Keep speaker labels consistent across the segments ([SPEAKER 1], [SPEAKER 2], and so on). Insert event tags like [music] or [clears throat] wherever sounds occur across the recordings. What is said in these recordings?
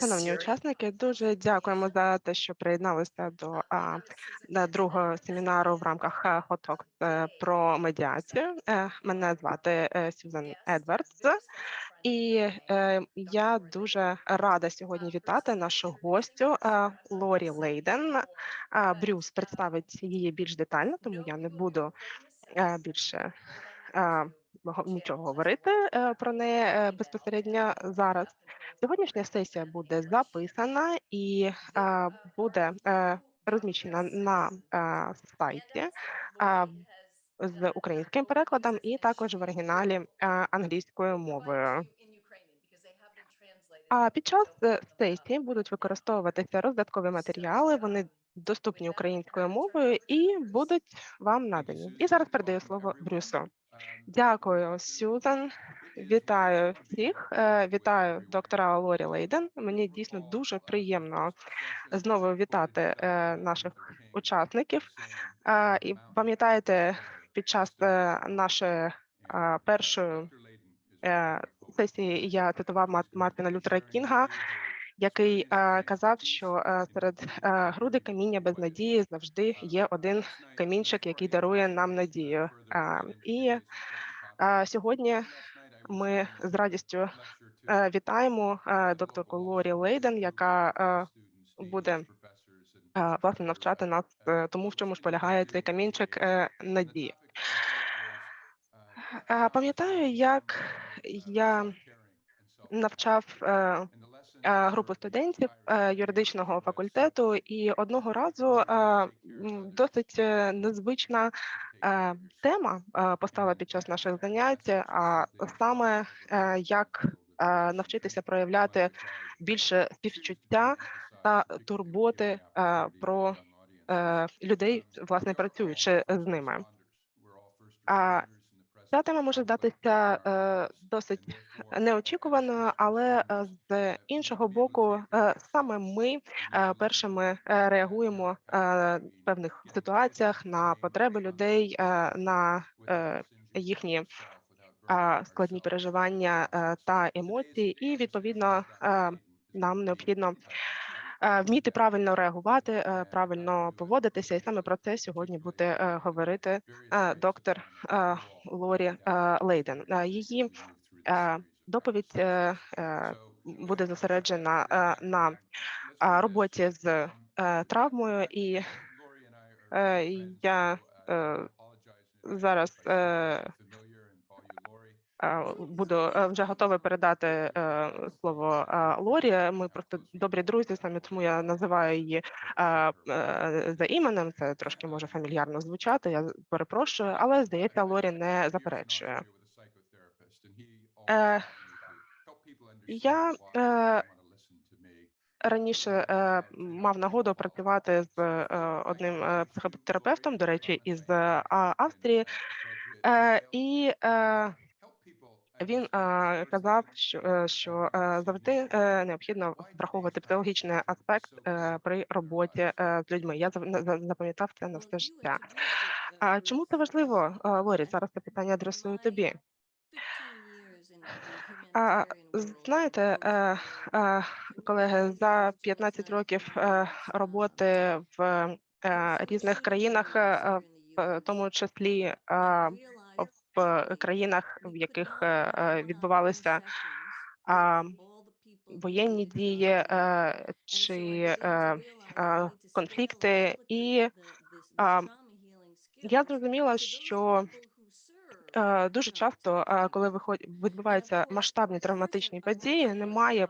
[SPEAKER 1] Шановні учасники, дуже дякуємо за те, що приєдналися до а, на другого семінару в рамках е, Hot Talks е, про медіацію. Е, Мене звати Сюзан Едвардс, і я дуже рада сьогодні вітати нашу гостю Лорі Лейден. Брюс представить її більш детально, тому я не буду більше нічого говорити е, про неї е, безпосередньо зараз. Сьогоднішня сесія буде записана і е, буде розміщена на сайті з українським перекладом і також в оригіналі англійською мовою. А під час сесії будуть використовуватися роздаткові матеріали. Вони доступні українською мовою і будуть вам надані. І зараз передаю слово Брюсу. Дякую, Сюзан. Вітаю всіх. Е, Вітаю доктора Лорі Лейден. Мені дійсно дуже приємно знову вітати е, наших учасників. Е, І пам'ятаєте, під час нашої першої сесії я цитував Мар- Мартина Лютера Кінга, який казав, що серед груди каміння без надії завжди є один камінчик, який дарує нам надію. І сьогодні ми з радістю вітаємо докторку Лорі Лейден, яка буде власне навчати нас е, тому, в чому ж полягає цей камінчик е, надії. Е, Пам'ятаю, як я навчав е, е, групу студентів е, юридичного факультету, і одного разу е, досить е, незвична е, тема е, постала під час наших занять, а саме е, як е, навчитися проявляти більше співчуття та турботи е, про е, людей, власне працюючи з ними. Ця тема може здатися е, досить неочікуваною, але е, з іншого боку, е, саме ми е, першими е, реагуємо е, в певних ситуаціях на потреби людей, е, на е, їхні е, складні переживання е, та емоції, і відповідно е, нам необхідно вміти правильно реагувати, е, правильно поводитися, і саме про це сьогодні буде е, говорити е, доктор е, Лорі е, Лейден. Е, Її е, доповідь е, е, буде зосереджена е, на е, роботі з е, травмою, і е, я е, зараз е, е, буду е, вже готова передати е, слово е, Лорі. Ми просто добрі друзі, саме тому я називаю її за іменем. Це трошки може фамільярно звучати. Я перепрошую, але здається, Лорі не заперечує. Я раніше мав нагоду працювати з одним психотерапевтом, до речі, із Австрії, і він е, казав, що, е, що е, завжди е, необхідно враховувати психологічний аспект при роботі з людьми. Я запам'ятав це на все життя. А чому це важливо, Лорі? Зараз це питання адресую тобі. А, знаєте, колеги, за 15 років роботи в різних країнах, в тому числі країнах, в яких е, е, відбувалися воєнні дії е, чи конфлікти, і я зрозуміла, що дуже часто, коли виход- відбуваються масштабні травматичні події, немає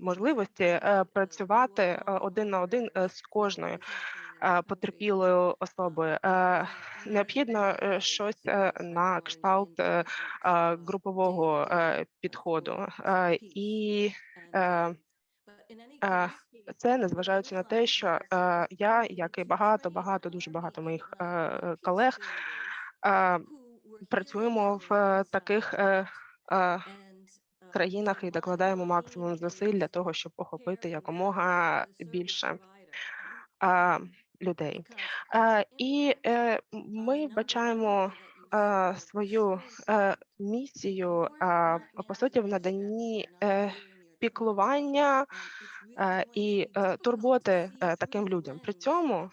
[SPEAKER 1] можливості працювати один на один з кожною потерпілою особою. Е, Необхідно щось е, на кшталт групового підходу. І це незважаючи на те, що е, я, як і багато, багато, дуже багато моїх е, колег, е, працюємо в таких країнах і докладаємо максимум зусиль для того, щоб охопити якомога більше людей. І ми бачаємо свою е, місію по суті в наданні піклування і турботи таким людям. При цьому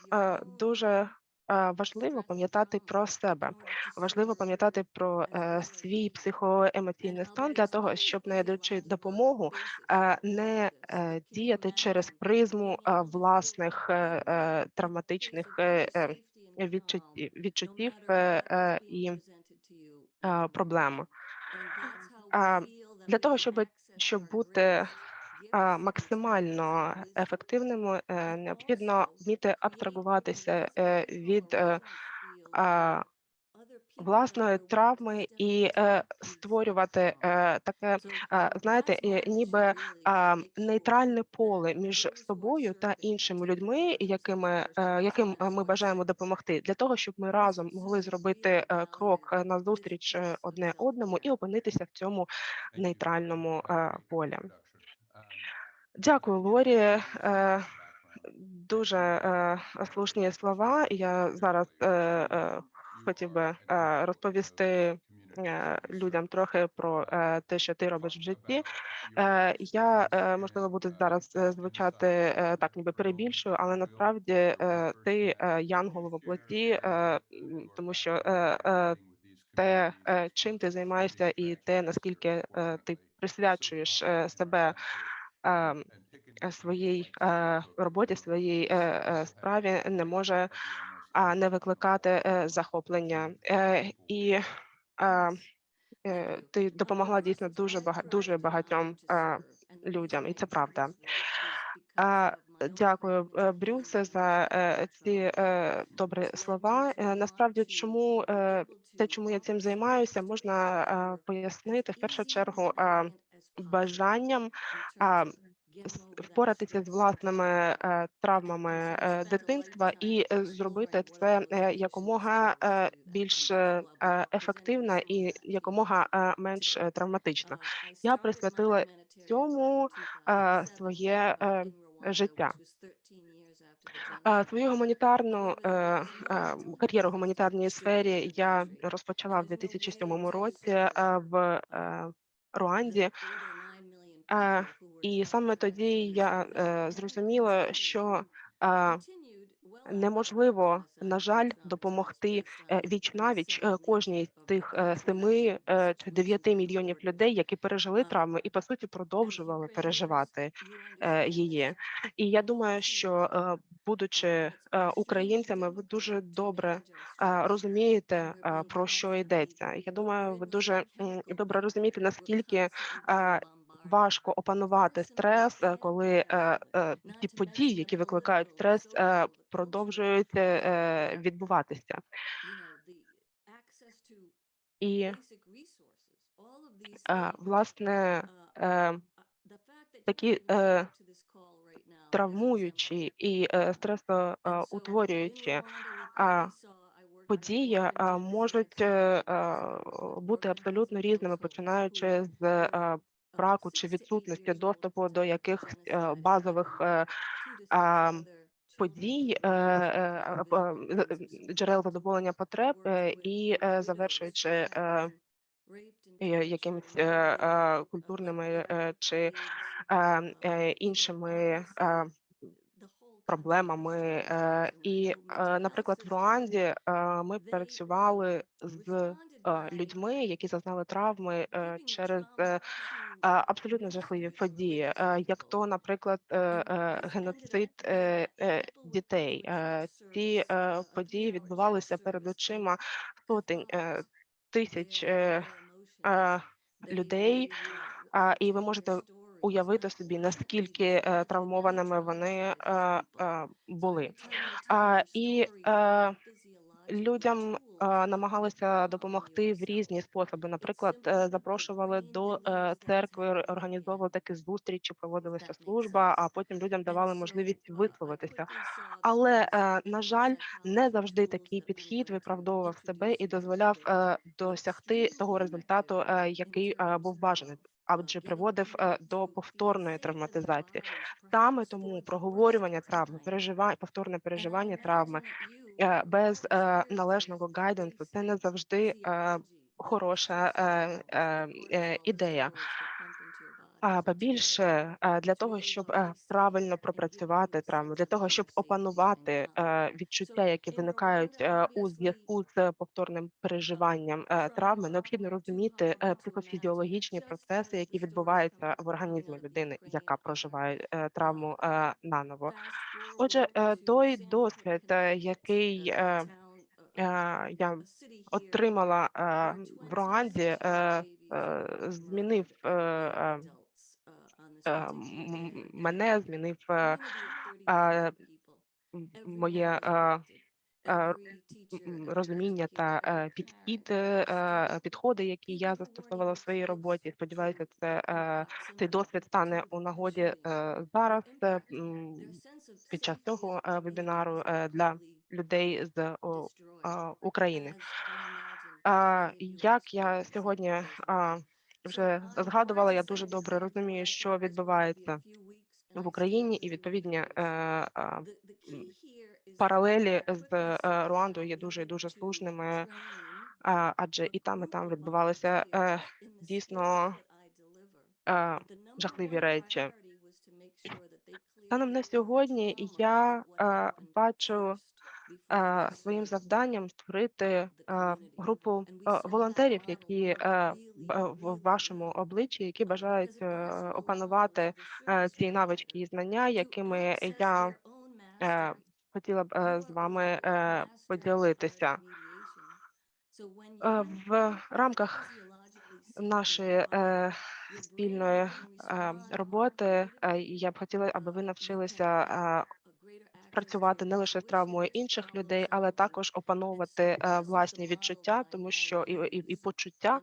[SPEAKER 1] дуже важливо пам'ятати про себе. Важливо пам'ятати про е, свій психоемоційний стан для того, щоб надаючи допомогу, е, не е, діяти через призму власних травматичних відчуттів, відчуттів і проблем. Для того, щоб щоб бути максимально ефективними, е, необхідно вміти абстрагуватися е, від е, власної травми і створювати таке, знаєте, ніби нейтральне поле між собою та іншими людьми, якими яким ми бажаємо допомогти, для того, щоб ми разом могли зробити крок назустріч одне одному і опинитися в цьому нейтральному полі. Дякую, Лорі. Е, Дуже е, слушні слова. Я зараз е, хотів би розповісти людям трохи про те, що ти робиш в житті. Я можливо буду зараз звучати так, ніби перебільшую, але насправді ти янгол в тому що те, чим ти займаєшся, і те, наскільки ти присвячуєш себе. Своїй роботі, своїй справі не може не викликати е, захоплення. І е, е, ти допомогла дійсно дуже бага- дуже багатьом людям, і це правда. Дякую, е, Брюсе, за е, ці е, добрі слова. Насправді, чому те, чому я цим займаюся, можна пояснити в першу чергу бажанням а, впоратися з власними е, травмами е, дитинства і е, зробити це якомога більш е, е, ефективно і якомога менш травматично. Я присвятила цьому своє життя. Свою гуманітарну кар'єру в гуманітарній сфері я розпочала в 2007 році в Руанді. І саме тоді я е, зрозуміла, що неможливо, на жаль, допомогти е, віч навіч е, кожній з тих е, семи чи дев'яти мільйонів людей, які пережили травми і по суті продовжували переживати її. І я думаю, що будучи е, українцями, ви дуже добре е, розумієте е, про що йдеться. Я думаю, ви дуже добре розумієте, наскільки важко опанувати стрес, коли ті події, які викликають стрес, е, продовжують відбуватися. І е, власне е, такі травмуючі і стресоутворюючі події можуть бути абсолютно різними, починаючи з браку чи відсутності доступу до якихось базових подій, джерел задоволення потреб і завершуючи якимись е, е, культурними е, чи е, е, іншими е, проблемами. Е, І, е, наприклад, в Руанді е, ми працювали з е, людьми, які зазнали травми е, через е, абсолютно жахливі події, е, як то, наприклад, е, е, геноцид е, е, дітей. Е, Ці е, події відбувалися перед очима сотень е, тисяч е, людей, і ви можете уявити собі, наскільки е, травмованими вони е, були. І людям е, намагалися допомогти в різні способи. Наприклад, е, запрошували до е, церкви, організовували такі зустрічі, проводилася служба, а потім людям давали можливість висловитися. Але е, на жаль, не завжди такий підхід виправдовував себе і дозволяв е, досягти того результату, е, який е, був бажаний. Адже приводив е, до повторної травматизації. Саме тому проговорювання травми, переживання, повторне переживання травми е, без е, належного гайденсу це не завжди е, хороша е, е, е, ідея. А побільше е, для того, щоб правильно пропрацювати травму, для того, щоб опанувати е, відчуття, які виникають е, у зв'язку з повторним переживанням е, травми, необхідно розуміти психофізіологічні процеси, які відбуваються в організмі людини, яка проживає травму наново. Отже, той досвід, який я отримала в Руанді, змінив мене, змінив моє розуміння та е, підхід, е, підходи, які я застосовувала в своїй роботі. Сподіваюся, це е, цей досвід стане у нагоді зараз під час цього вебінару для людей з України. Як я сьогодні вже згадувала, я дуже добре розумію, що відбувається в Україні, і відповідні е, паралелі з е, Руандою є дуже і дуже слушними, адже і там, і там відбувалися е, дійсно е, жахливі речі. Станом на сьогодні я бачу своїм завданням створити групу волонтерів, які в вашому обличчі, які бажають е, опанувати е, ці навички і знання, якими я е, хотіла б з вами поділитися. В рамках нашої спільної роботи я б хотіла, аби ви навчилися працювати не лише з травмою інших людей, але також опановувати е, власні відчуття, тому що і, і, і почуття,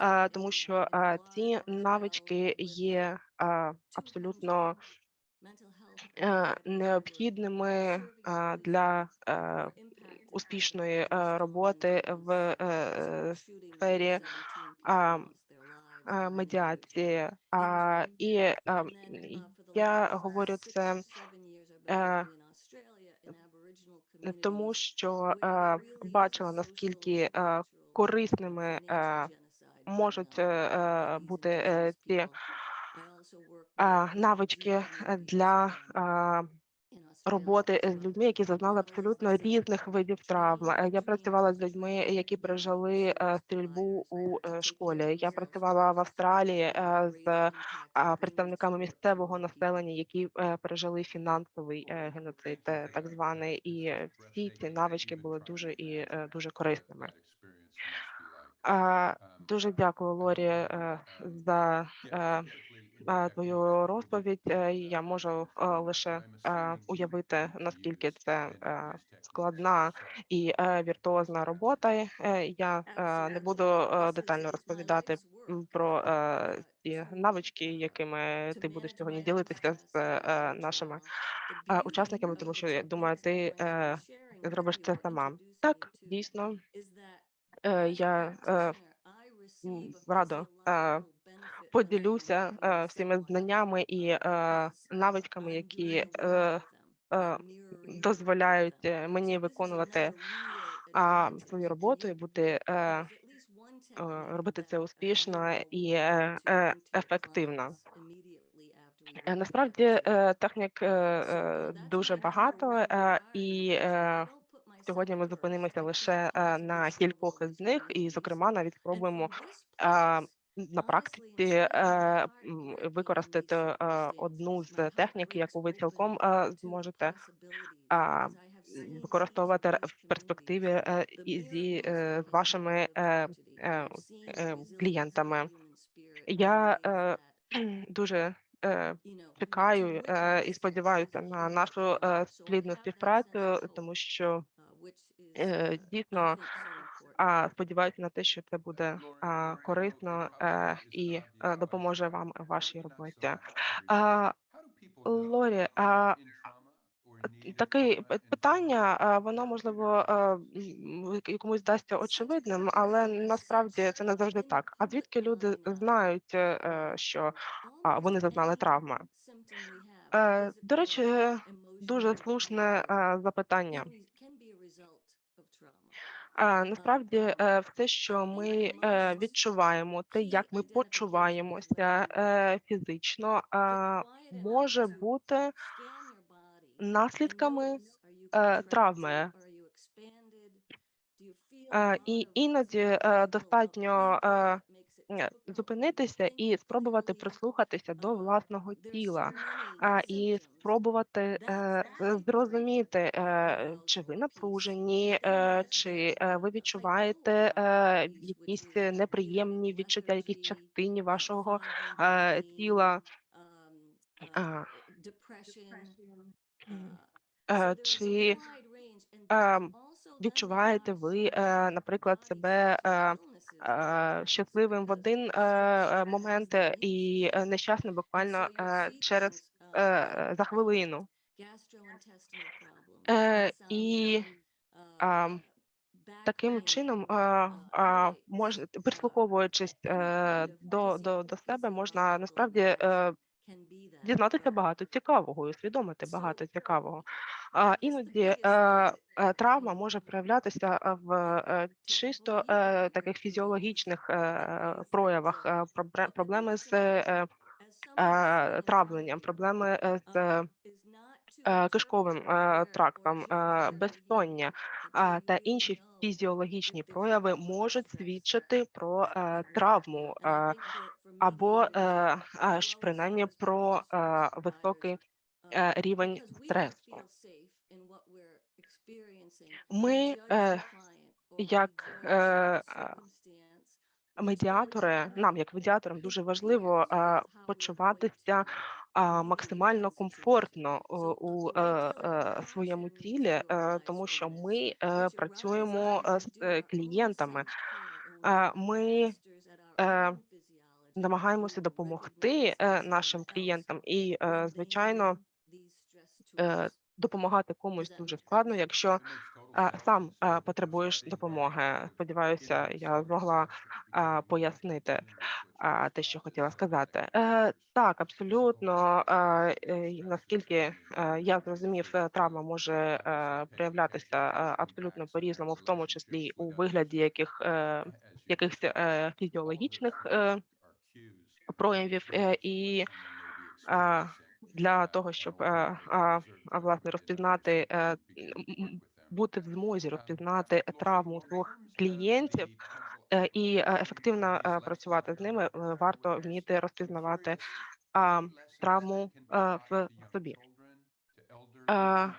[SPEAKER 1] е, тому що е, ці навички є абсолютно необхідними для успішної роботи в сфері медіації. І я говорю це тому, що е, бачила наскільки е, корисними е, можуть е, е, бути е, ці е, навички для е, роботи з людьми, які зазнали абсолютно різних видів травм. Е, Я працювала з людьми, які пережили е, стрільбу у е, школі. Я працювала в Австралії е, з представниками місцевого населення, які е, пережили фінансовий е, геноцид, е, так званий, і е, всі ці навички були дуже і е, дуже корисними. Дуже дякую, Лорі, е, за е, е, твою розповідь. Е, Я можу лише уявити, наскільки це е, складна і е, віртуозна робота. Я не буду детально розповідати про ті навички, якими ти будеш сьогодні ділитися з нашими учасниками, тому що я думаю, ти зробиш це сама. Так, дійсно, я радо поділюся е, всіми знаннями і е, навичками, які е, дозволяють мені виконувати свою роботу і бути робити це успішно і ефективно. Насправді технік дуже багато, і сьогодні ми зупинимося лише на кількох із них, і, зокрема, навіть спробуємо на практиці е, використати е, одну з технік, яку ви цілком е, зможете використовувати в перспективі зі з вашими клієнтами. Я [clears throat] дуже чекаю і сподіваюся на нашу плідну співпрацю, тому що е, дійсно а, сподіваюся на те, що це буде корисно е, і е, допоможе вам в вашій роботі. А, Лорі, таке питання, воно можливо е, комусь здасться очевидним, але насправді це не завжди так. А звідки люди знають, що вони зазнали травми? До речі, дуже слушне запитання. Насправді, все, що ми, е, відчуваємо, те, як ми почуваємося, е, фізично, може бути наслідками, е, травми. І іноді, достатньо, зупинитися і спробувати прислухатися до власного тіла, і спробувати, е, е, зрозуміти, е, чи ви напружені, е, чи, е, ви відчуваєте, е, якісь неприємні відчуття, якійсь частині вашого, е, тіла. Е, чи, ем, відчуваєте ви, е, наприклад, себе, е, е, щасливим в один, е, е, момент е, і, е, нещасним буквально, е, через е, за хвилину? Е, і, таким чином, а, а, мож прислуховуючись, е, до до до себе, можна насправді, е, дізнатися багато цікавого і усвідомити багато цікавого. А, іноді, е, е, травма може проявлятися, е, в, чисто, е, таких фізіологічних, е, проявах, е, проблеми з, е, травленням, проблеми, з, е, кишковим, е, трактом, е, безсоння, а, та інші фізіологічні прояви можуть свідчити про, е, травму, е, або, е, аж принаймні про, високий, рівень стресу. Ми, як, медіатори, нам, як медіаторам, дуже важливо, почуватися, максимально комфортно у у, е, е, своєму тілі, тому що ми, працюємо, з клієнтами. Ми, намагаємося допомогти, нашим клієнтам і, звичайно допомагати комусь дуже складно, якщо, сам, потребуєш допомоги. Сподіваюся, я змогла, пояснити, те, що хотіла сказати. Е, так, абсолютно, наскільки, е, я зрозумів, е, травма може, проявлятися, абсолютно по-різному, в тому числі у вигляді яких, якихось, фізіологічних, проявів, і, для того, щоб, власне, розпізнати, бути в змозі розпізнати травму своїх клієнтів, е, і, е, ефективно, е, працювати з ними, е, варто вміти розпізнавати, а, травму, е, в собі. Е,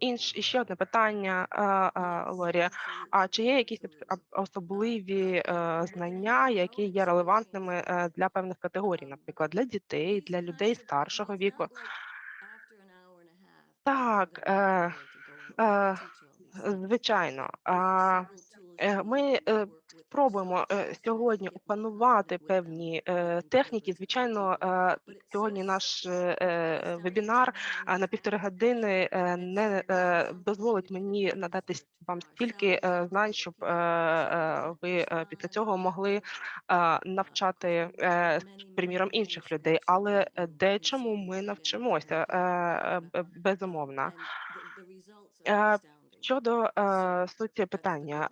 [SPEAKER 1] інш іще одне питання, а, а, Лорі. А чи є якісь об об особливі, е, знання, які є релевантними, е, для певних категорій, наприклад, для дітей, для людей старшого віку? Так, е, е, звичайно. А, е, ми, е, спробуємо, е, сьогодні опанувати певні, е, техніки. Звичайно, е, сьогодні наш, е, е, вебінар, на 1,5 години, е, не, е, дозволить мені надати вам стільки, е, знань, щоб, е, е, ви, е, після цього могли, навчати, е, приміром, інших людей. Але, е, дечому ми навчимося, е, е, безумовно. Щодо, суті питання,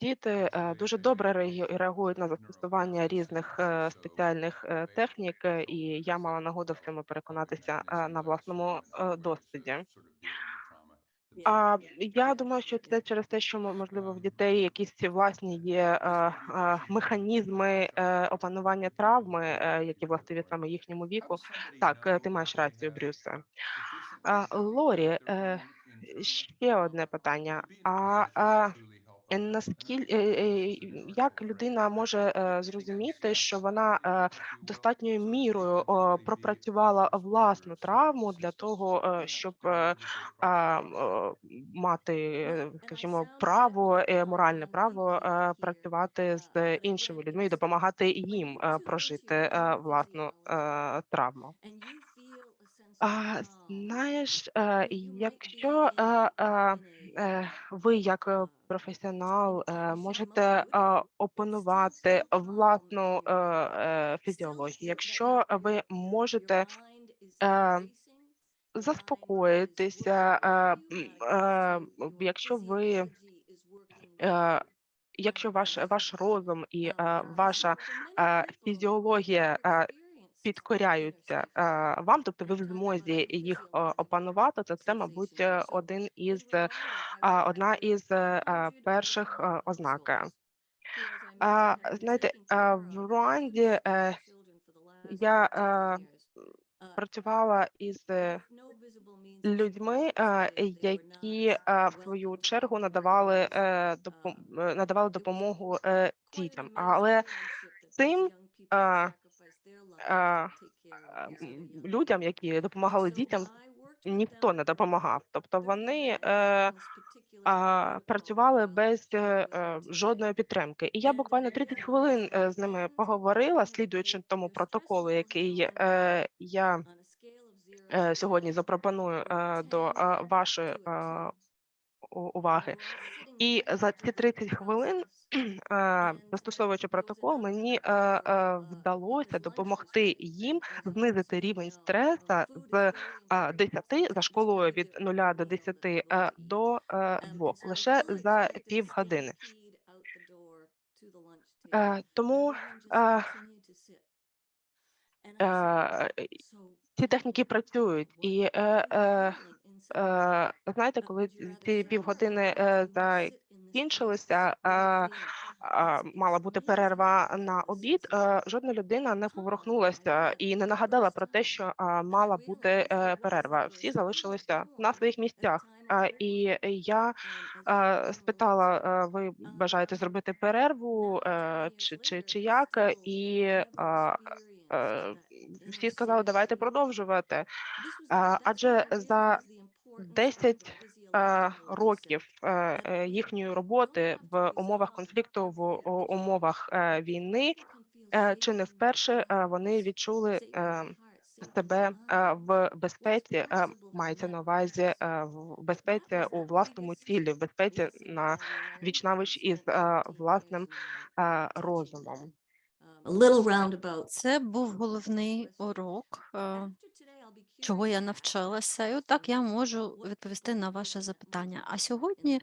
[SPEAKER 1] діти, дуже добре реагують на застосування різних, е, спеціальних, е, технік, е, і я мала нагоду в цьому переконатися, на власному, досвіді. А, я думаю, що це через те, що, можливо, в дітей якісь власні є, механізми, опанування травми, які властиві саме їхньому віку. Так, ти маєш рацію, Брюсе. Лорі, ще одне питання. А, а, наскіль е, е, як людина може, зрозуміти, що вона, достатньою мірою, пропрацювала власну травму для того, щоб, мати, скажімо, право, моральне право, працювати з іншими людьми і допомагати їм, е, прожити, е, власну, е, травму? А, знаєш, е, якщо, е, е, е, ви як, е, професіонал, е, можете, опанувати власну, е, е, фізіологію, якщо ви можете, е, заспокоїтися, е, е, якщо ви Е, якщо ваш ваш розум і, е, ваша, е, фізіологія, е, підкоряються, е, вам, тобто ви в змозі їх, е, опанувати, то це, мабуть, е, один із, одна із, перших, ознак. Знаєте, в Руанді, я, працювала із, людьми, які, в свою чергу надавали, надавали допомогу, дітям. Але цим, людям, які допомагали дітям, ніхто не допомагав. Тобто вони, е, а, працювали без, е, е, жодної підтримки. І я буквально 30 хвилин, з ними поговорила, слідуючи тому протоколу, який, я, сьогодні запропоную, до, вашої, уваги. І за ці 30 хвилин, [clears throat] е, застосовуючи протокол, мені, е, е, вдалося допомогти їм знизити рівень стреса з, а, 10 за шкалою від 0 до 10, е, до, е, 2 лише за півгодини. Е, тому, ці техніки працюють. І, знаєте, коли ці півгодини, е, закінчилися, е, мала бути перерва на обід, е, жодна людина не поворухнулася і не нагадала про те, що, мала бути, е, перерва. Всі залишилися на своїх місцях. І я, е, спитала: е, "Ви бажаєте зробити перерву, е, чи чи чи як?" І, е, всі сказали: "Давайте продовжувати." Адже за 10, е, років, е, е, їхньої роботи в умовах конфлікту, в умовах, е, війни, е, чи не вперше, е, вони відчули, е, себе, е, в безпеці, е, мається на увазі, е, в безпеці у власному тілі, в безпеці на віч-навіч із, е, власним, е, розумом.
[SPEAKER 2] Це був головний урок, е, чого я навчилася, і отак я можу відповісти на ваше запитання. А сьогодні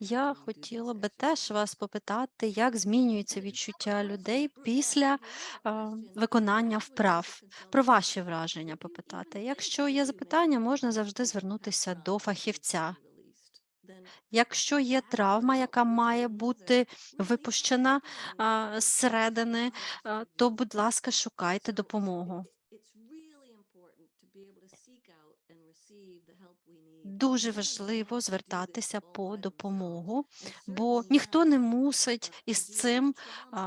[SPEAKER 2] я хотіла би теж вас попитати, як змінюється відчуття людей після е, виконання вправ. Про ваші враження попитати. Якщо є запитання, можна завжди звернутися до фахівця. Якщо є травма, яка має бути випущена зсередини, то, будь ласка, шукайте допомогу. Дуже важливо звертатися по допомогу, бо ніхто не мусить із цим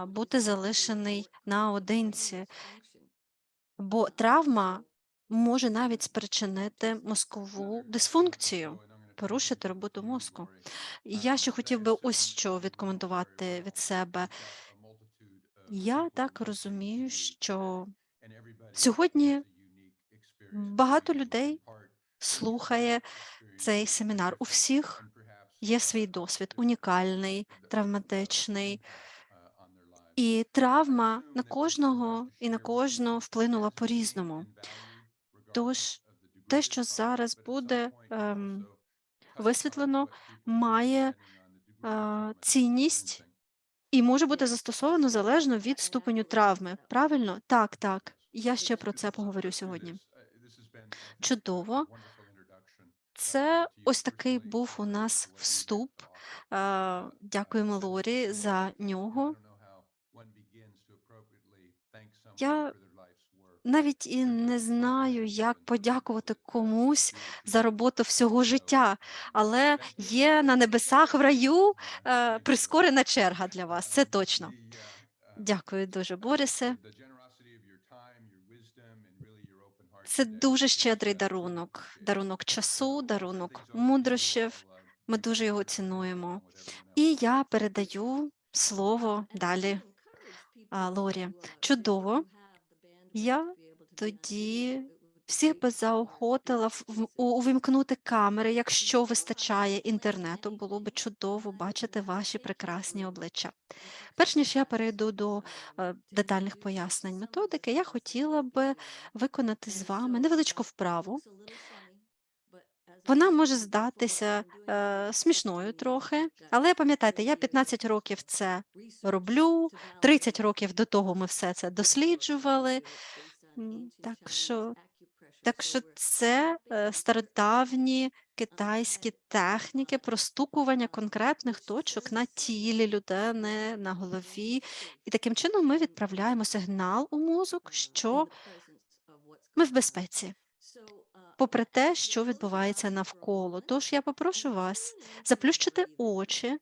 [SPEAKER 2] бути залишений наодинці, бо травма може навіть спричинити мозкову дисфункцію, порушити роботу мозку. Я ще хотів би ось що відкоментувати від себе. Я так розумію, що сьогодні багато людей слухає цей семінар. У всіх є свій досвід, унікальний, травматичний. І травма на кожного і на кожну вплинула по-різному. Тож те, що зараз буде ем, висвітлено, має е, цінність і може бути застосовано залежно від ступеню травми. Правильно? Так, так. Я ще про це поговорю сьогодні. Чудово. Це ось такий був у нас вступ. Е, Дякуємо Лорі за нього. Я навіть і не знаю, як подякувати комусь за роботу всього життя, але є на небесах в раю е, прискорена черга для вас. Це точно. Дякую дуже, Борисе. Це дуже щедрий дарунок, дарунок часу, дарунок мудрощів. Ми дуже його цінуємо. І я передаю слово далі Лорі. Чудово. Я тоді всіх би заохотила увімкнути камери, якщо вистачає інтернету. Було би чудово бачити ваші прекрасні обличчя. Перш ніж я перейду до е, детальних пояснень методики, я хотіла би виконати з вами невеличку вправу. Вона може здатися е, смішною трохи, але пам'ятайте, я 15 років це роблю, 30 років до того ми все це досліджували. Так що, так що це е, стародавні китайські техніки простукування конкретних точок на тілі людини, на голові. І таким чином ми відправляємо сигнал у мозок, що ми в безпеці, попри те, що відбувається навколо. Тож я попрошу вас заплющити очі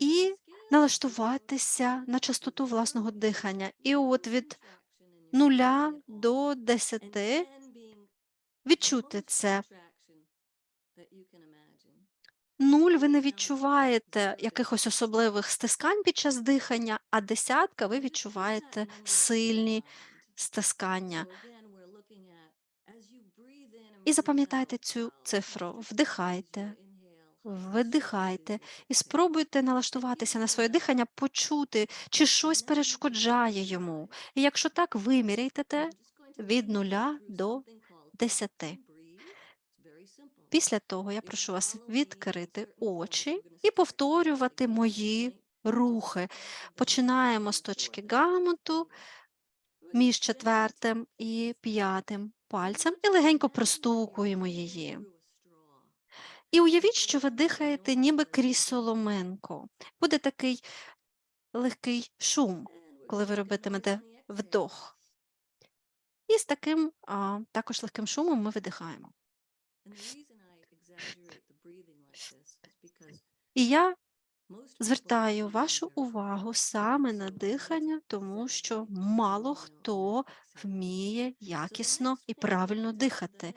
[SPEAKER 2] і налаштуватися на частоту власного дихання. І от від нуля до десяти відчути це. Нуль ви не відчуваєте якихось особливих стискань під час дихання, а десятка ви відчуваєте сильні стискання. І запам'ятайте цю цифру. Вдихайте, видихайте і спробуйте налаштуватися на своє дихання, почути, чи щось перешкоджає йому. І якщо так, виміряйте те від нуля до десяти. Після того я прошу вас відкрити очі і повторювати мої рухи. Починаємо з точки гамуту між четвертим і п'ятим пальцем і легенько простукуємо її. І уявіть, що ви дихаєте ніби крізь соломинку. Буде такий легкий шум, коли ви робитимете вдох. І з таким а, також легким шумом ми видихаємо. І я звертаю вашу увагу саме на дихання, тому що мало хто вміє якісно і правильно дихати.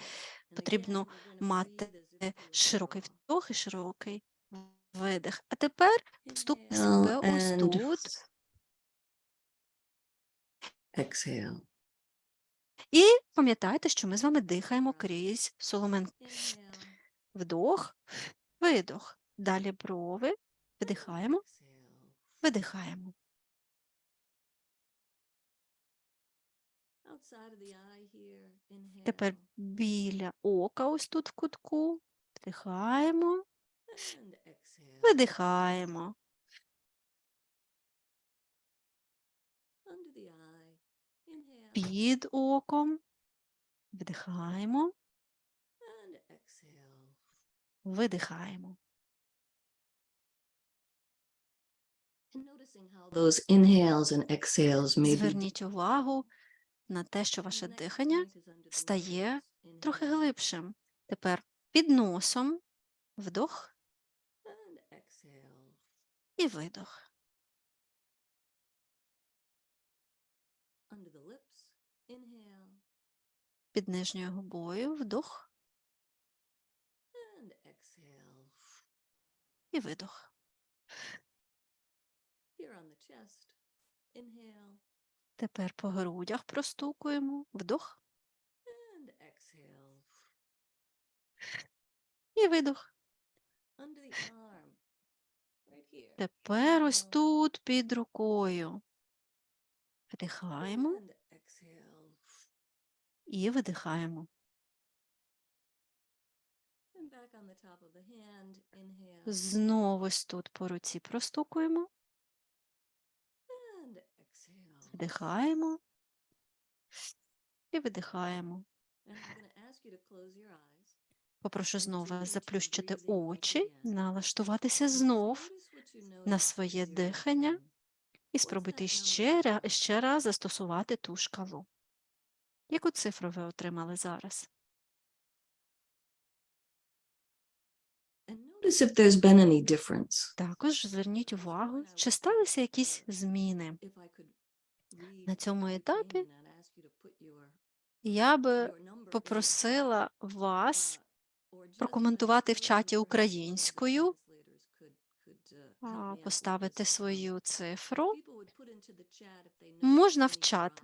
[SPEAKER 2] Потрібно мати широкий вдох і широкий видих. А тепер постукайте себе ось тут.
[SPEAKER 3] Exhale.
[SPEAKER 2] І пам'ятайте, що ми з вами дихаємо крізь соломен. Вдох, видох. Далі брови. Видихаємо, видихаємо. Тепер біля ока, ось тут в кутку. Вдихаємо, видихаємо. Під оком. Вдихаємо, видихаємо. Зверніть увагу на те, що ваше дихання стає трохи глибшим. Тепер під носом вдох і видох. Під нижньою губою вдох. І видох. Тепер по грудях простукуємо. Вдох. І видох. Тепер ось тут під рукою. Вдихаємо і видихаємо. Знову ось тут по руці простукуємо, вдихаємо і видихаємо. Попрошу знову заплющити очі, налаштуватися знов на своє дихання і спробуйте ще, ще раз застосувати ту шкалу. Яку цифру ви отримали зараз?
[SPEAKER 3] Notice if there's been any difference.
[SPEAKER 2] Також зверніть увагу, чи сталися якісь зміни.
[SPEAKER 3] На
[SPEAKER 2] цьому етапі Я би попросила вас прокоментувати в чаті українською, поставити свою цифру. Можна в чат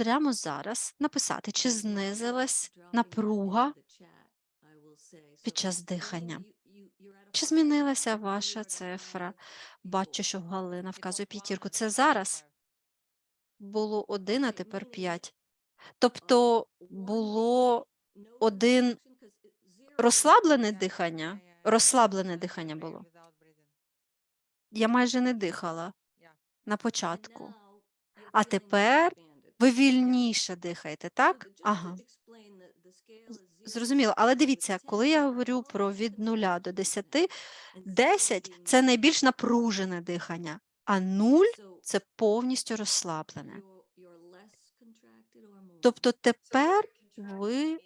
[SPEAKER 2] прямо зараз написати, чи знизилась напруга під час дихання. Чи змінилася ваша цифра? Бачу, що Галина вказує п'ятірку. Це зараз було один, а тепер п'ять. Тобто було один розслаблене дихання, розслаблене дихання було. Я майже не дихала на початку. А тепер ви вільніше дихаєте, так? Ага. Зрозуміло. Але дивіться, коли я говорю про від 0 до 10, 10 – це найбільш напружене дихання, а 0 – це повністю розслаблене. Тобто тепер ви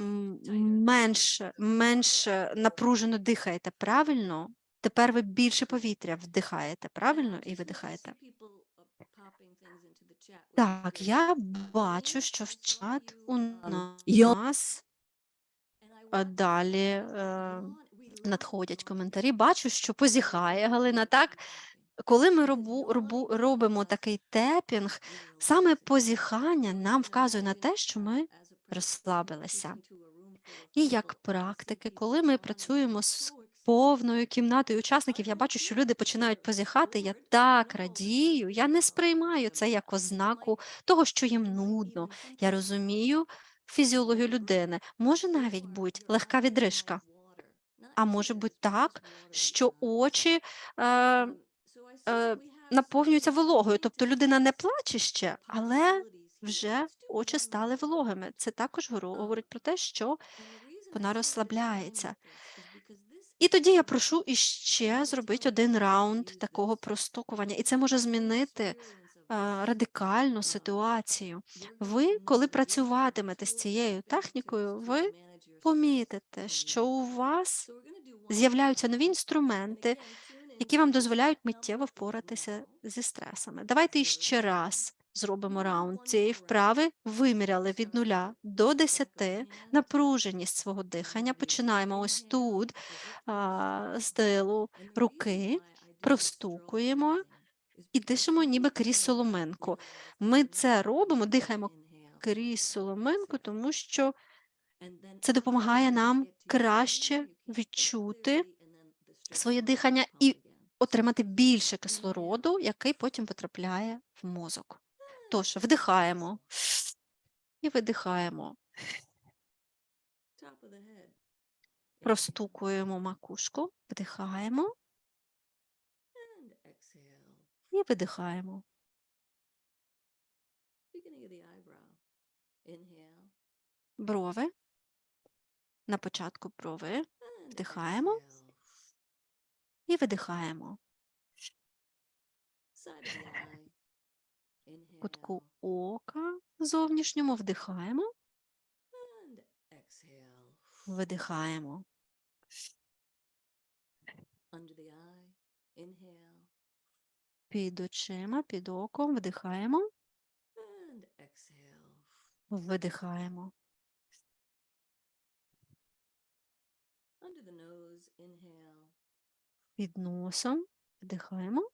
[SPEAKER 2] м, менше, менше напружено дихаєте, правильно? Тепер ви більше повітря вдихаєте, правильно? І видихаєте. Так, я бачу, що в чат у нас далі е, надходять коментарі. Бачу, що позіхає Галина. Так, коли ми робу, робу, робимо такий тепінг, саме позіхання нам вказує на те, що ми розслабилися. І як практики, коли ми працюємо з повною кімнатою учасників, я бачу, що люди починають позіхати. Я так радію, я не сприймаю це як ознаку того, що їм нудно. Я розумію фізіологію людини. Може навіть бути легка відрижка, а може бути так, що очі е, е, наповнюються вологою. Тобто людина не плаче ще, але вже очі стали вологими. Це також говорить про те, що вона розслабляється. І тоді я прошу іще зробити один раунд такого простукування, і це може змінити радикально ситуацію. Ви, коли працюватимете з цією технікою, ви помітите, що у вас з'являються нові інструменти, які вам дозволяють миттєво впоратися зі стресами. Давайте іще раз зробимо раунд цієї вправи. Виміряли від 0 до 10 напруженість свого дихання. Починаємо ось тут, а, з тилу руки, простукуємо і дишимо ніби крізь соломинку. Ми це робимо, дихаємо крізь соломинку, тому що це допомагає нам краще відчути своє дихання і отримати більше кислороду, який потім потрапляє в мозок. Тож вдихаємо. І видихаємо, простукуємо макушку, вдихаємо. І видихаємо. Брови. На початку брови. Вдихаємо. і видихаємо. Кутку ока зовнішньому вдихаємо, видихаємо. Під очима, під оком вдихаємо, видихаємо. Під носом. Вдихаємо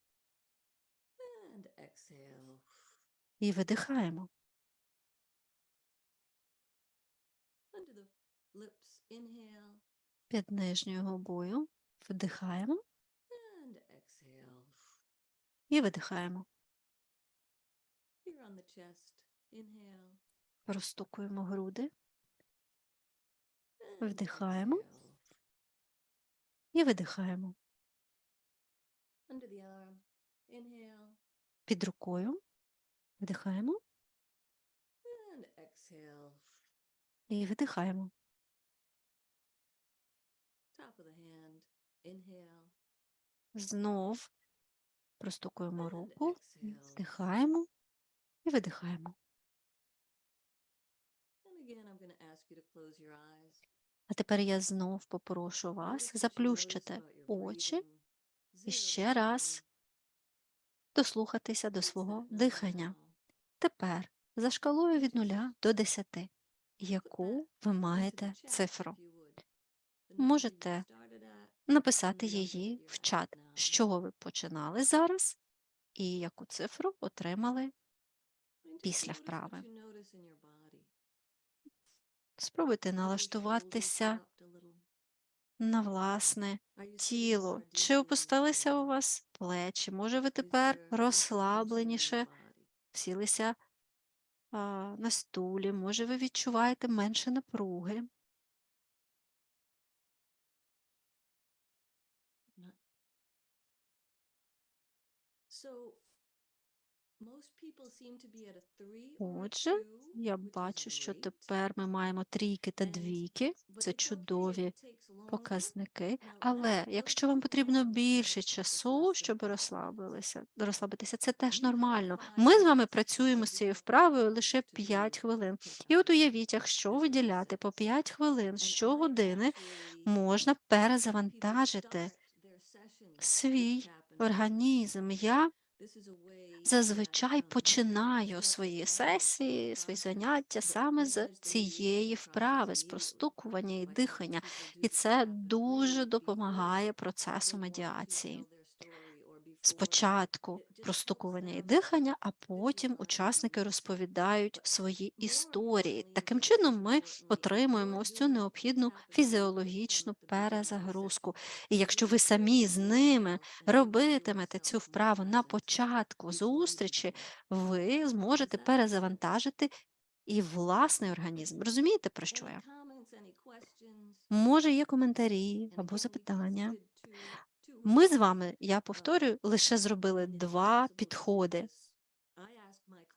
[SPEAKER 2] і видихаємо. Під нижньою губою вдихаємо і видихаємо. Розстукуємо груди, Вдихаємо. і видихаємо. Під рукою вдихаємо і видихаємо. Знов простукуємо руку, вдихаємо і видихаємо. А тепер я знов попрошу вас заплющити очі і ще раз. дослухатися до свого дихання. Тепер за шкалою від 0 до 10, яку ви маєте цифру. Можете написати її в чат, з чого ви починали зараз і яку цифру отримали після вправи. Спробуйте налаштуватися на власне тіло. Чи опустилися у вас плечі? Може, ви тепер розслабленіше сілися на стулі, може, ви відчуваєте менше напруги. Отже, я бачу, що тепер ми маємо трійки та двійки. Це чудові показники. Але якщо вам потрібно більше часу, щоб розслабилися, розслабитися, це теж нормально. Ми з вами працюємо з цією вправою лише 5 хвилин. І от уявіть, якщо виділяти по 5 хвилин щогодини, можна перезавантажити свій організм. Я зазвичай починаю свої сесії, свої заняття саме з цієї вправи, з простукування і дихання, і це дуже допомагає процесу медіації. Спочатку простукування і дихання, а потім учасники розповідають свої історії. Таким чином, ми отримуємо ось цю необхідну фізіологічну перезагрузку. І якщо ви самі з ними робитимете цю вправу на початку зустрічі, ви зможете перезавантажити і власний організм. Розумієте, про що я? Може, є коментарі або запитання. Ми з вами, я повторюю, лише зробили два підходи.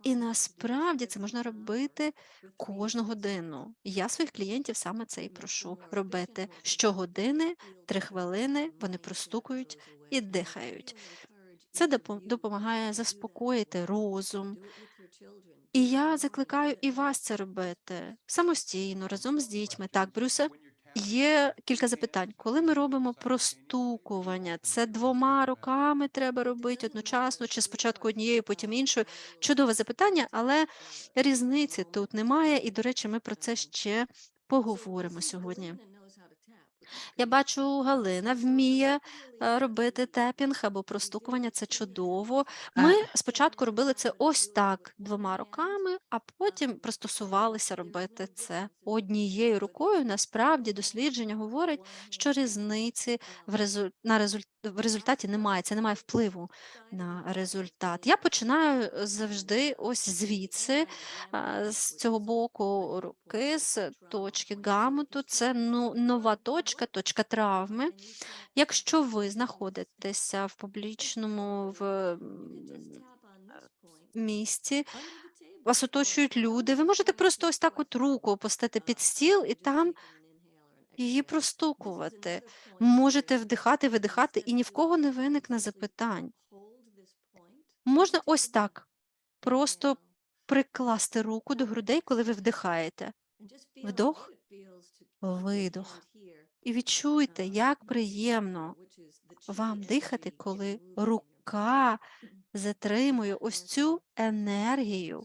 [SPEAKER 2] І насправді це можна робити кожну годину. Я своїх клієнтів саме це і прошу робити. Щогодини, три хвилини, вони простукують і дихають. Це допомагає заспокоїти розум. І я закликаю і вас це робити самостійно, разом з дітьми. Так, Брюсе, є кілька запитань. Коли ми робимо простукування, це двома руками треба робити одночасно, чи спочатку однією, потім іншою? Чудове запитання, але різниці тут немає. І, до речі, ми про це ще поговоримо сьогодні. Я бачу, Галина вміє е, робити тепінг або простукування. Це чудово. Ми спочатку робили це ось так двома руками, а потім пристосувалися робити це однією рукою. Насправді дослідження говорить, що різниці в резу... на результ... в результаті немає. Це не має впливу на результат. Я починаю завжди ось звідси, з цього боку руки, з точки гамуту. Це ну, нова точка, точка травми. Якщо ви знаходитеся в публічному в місці, вас оточують люди, ви можете просто ось так от руку опустити під стіл і там її простукувати. Можете вдихати, видихати, і ні в кого не виникне запитань. Можна ось так просто прикласти руку до грудей, коли ви вдихаєте. Вдох, видох. І відчуйте, як приємно вам дихати, коли рука затримує ось цю енергію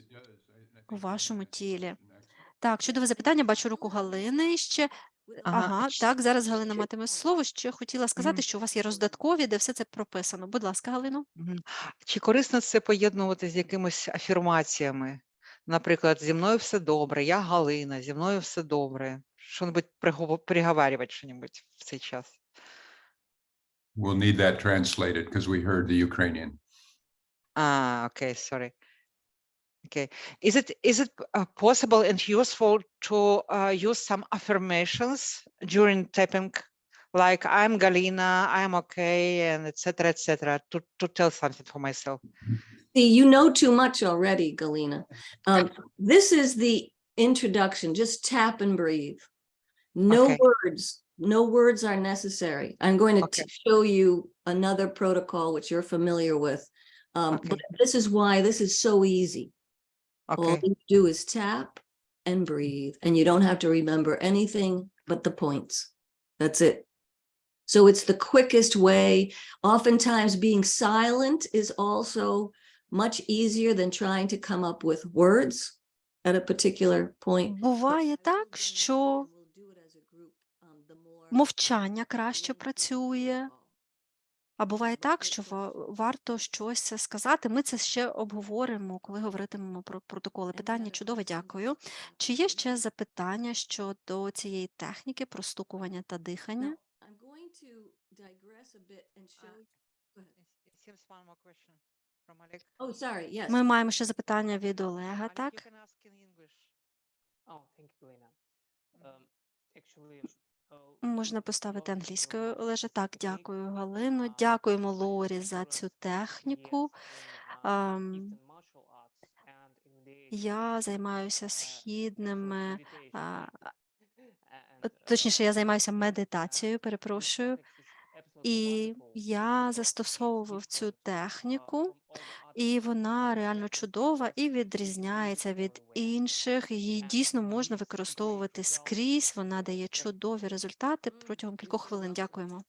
[SPEAKER 2] у вашому тілі. Так, чудове запитання. Бачу руку Галини ще.
[SPEAKER 4] Ага,
[SPEAKER 2] Ага, так, зараз Галина матиме слово. Ще хотіла сказати, що у вас є роздаткові, де все це прописано. Будь ласка, Галино.
[SPEAKER 4] Чи корисно це поєднувати з якимись афірмаціями? Наприклад, зі мною все добре, я Галина, зі мною все добре. Що-небудь пригово- приговарювати що-небудь в цей час.
[SPEAKER 5] We'll need that translated because we heard the Ukrainian.
[SPEAKER 4] А, окей, sorry. Okay. Is it is it uh, possible and useful to uh, use some affirmations during tapping, like I'm Galina, I'm okay, and etc. etc. to to tell something for myself?
[SPEAKER 3] See, you know too much already, Galina. Um, this is the introduction. Just tap and breathe. No
[SPEAKER 4] Okay.
[SPEAKER 3] words, no words are necessary. I'm going to
[SPEAKER 4] Okay.
[SPEAKER 3] t- show you another protocol which you're familiar with. Um,
[SPEAKER 4] Okay.
[SPEAKER 3] but this is why this is so easy. All
[SPEAKER 4] Okay.
[SPEAKER 3] you do is tap and breathe, and you don't have to remember anything but the points. That's it. So it's the quickest way. Oftentimes being silent is also much easier than trying to come up with words at a particular point.
[SPEAKER 2] Буває так, що мовчання краще працює, а буває так, що варто щось сказати. Ми це ще обговоримо, коли говоритимемо про протоколи. Питання чудове, дякую. Чи є ще запитання щодо цієї техніки простукування та дихання?
[SPEAKER 4] From Oleg.
[SPEAKER 3] Oh.
[SPEAKER 2] Ми маємо ще запитання від Олега,
[SPEAKER 4] Oleg,
[SPEAKER 2] так? Можна поставити англійською лише так. Дякую, Галино. Дякуємо Лорі за цю техніку. Я займаюся східними, точніше, я займаюся медитацією. Перепрошую, і я застосовував цю техніку і вона реально чудова і відрізняється від інших. Її дійсно можна використовувати скрізь. Вона дає чудові результати протягом кількох хвилин. Дякуємо.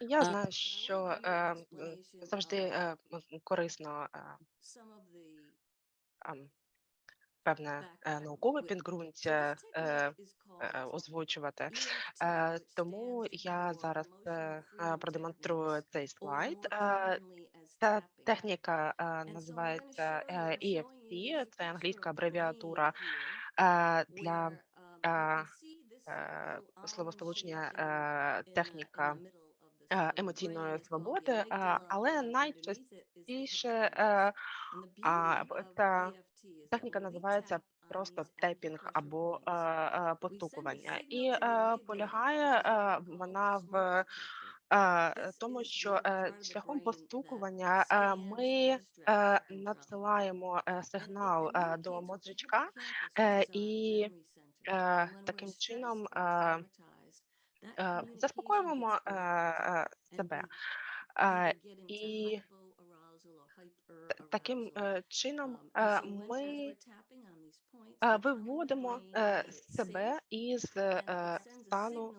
[SPEAKER 1] Я знаю, що
[SPEAKER 3] ем,
[SPEAKER 1] завжди ем, корисно ем, певне наукове підґрунтя озвучувати. Тому я зараз э,
[SPEAKER 3] э,
[SPEAKER 1] продемонструю цей слайд. Ця техніка називається EFT, це англійська абревіатура для словосполучення техніка. Емоційної свободи, але найчастіше
[SPEAKER 3] та
[SPEAKER 1] Техніка називається просто тепінг або е, е,
[SPEAKER 3] потукування,
[SPEAKER 1] і е, полягає е, вона в е, тому, що е, шляхом постукування е, ми е, надсилаємо сигнал е, до мозжечка е, і е, таким чином е, е, заспокоюємо е, себе. Е, і Таким е, чином е, ми е, виводимо себе із стану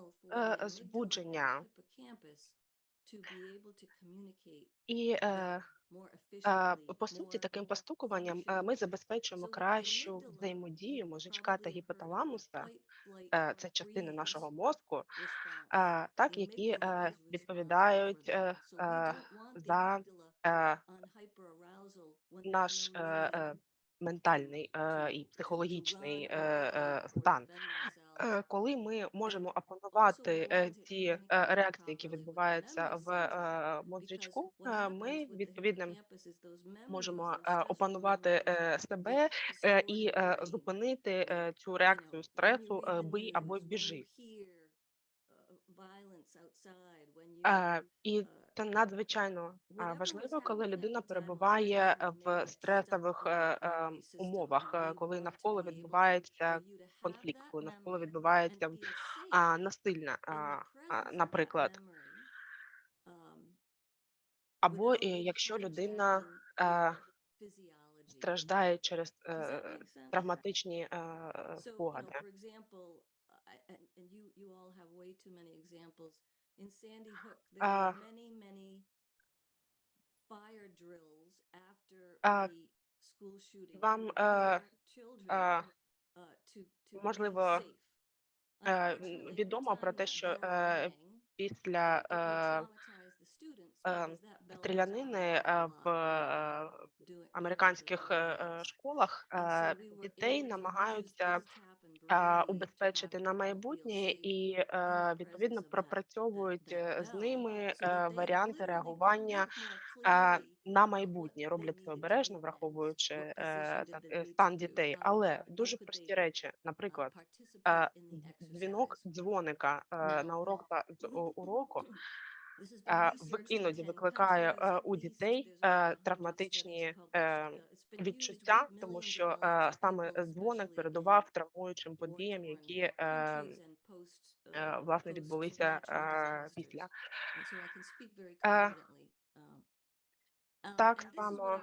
[SPEAKER 1] збудження. і по суті таким постукуванням ми забезпечуємо кращу взаємодію мозочка та гіпоталамуса, це частини нашого мозку, так які відповідають за наш ментальний і психологічний стан. Е, коли ми можемо опанувати е, ті е, реакції, які відбуваються в
[SPEAKER 3] мозрічку,
[SPEAKER 1] ми
[SPEAKER 3] від
[SPEAKER 1] можемо опанувати себе і зупинити цю реакцію стресу бий або біжи. І це надзвичайно важливо, коли людина перебуває в стресових е,
[SPEAKER 3] ем,
[SPEAKER 1] умовах, е, коли навколо відбувається конфлікт, коли навколо відбувається насильна, наприклад. Або якщо людина е, страждає через травматичні спогади.
[SPEAKER 3] Э,
[SPEAKER 1] а, а, вам,
[SPEAKER 3] а, а,
[SPEAKER 1] можливо, відомо про те, що після стрілянини в
[SPEAKER 3] э,
[SPEAKER 1] американських
[SPEAKER 3] э,
[SPEAKER 1] школах дітей намагаються убезпечити на майбутнє і е, відповідно пропрацьовують е, з ними е, варіанти реагування на майбутнє. Роблять це обережно, враховуючи так стан дітей. Але дуже прості речі, наприклад, дзвінок дзвоника на урок та уроку. В іноді викликає у дітей травматичні відчуття, тому що саме дзвоник передував травмуючим подіям, які власне відбулися після. Так само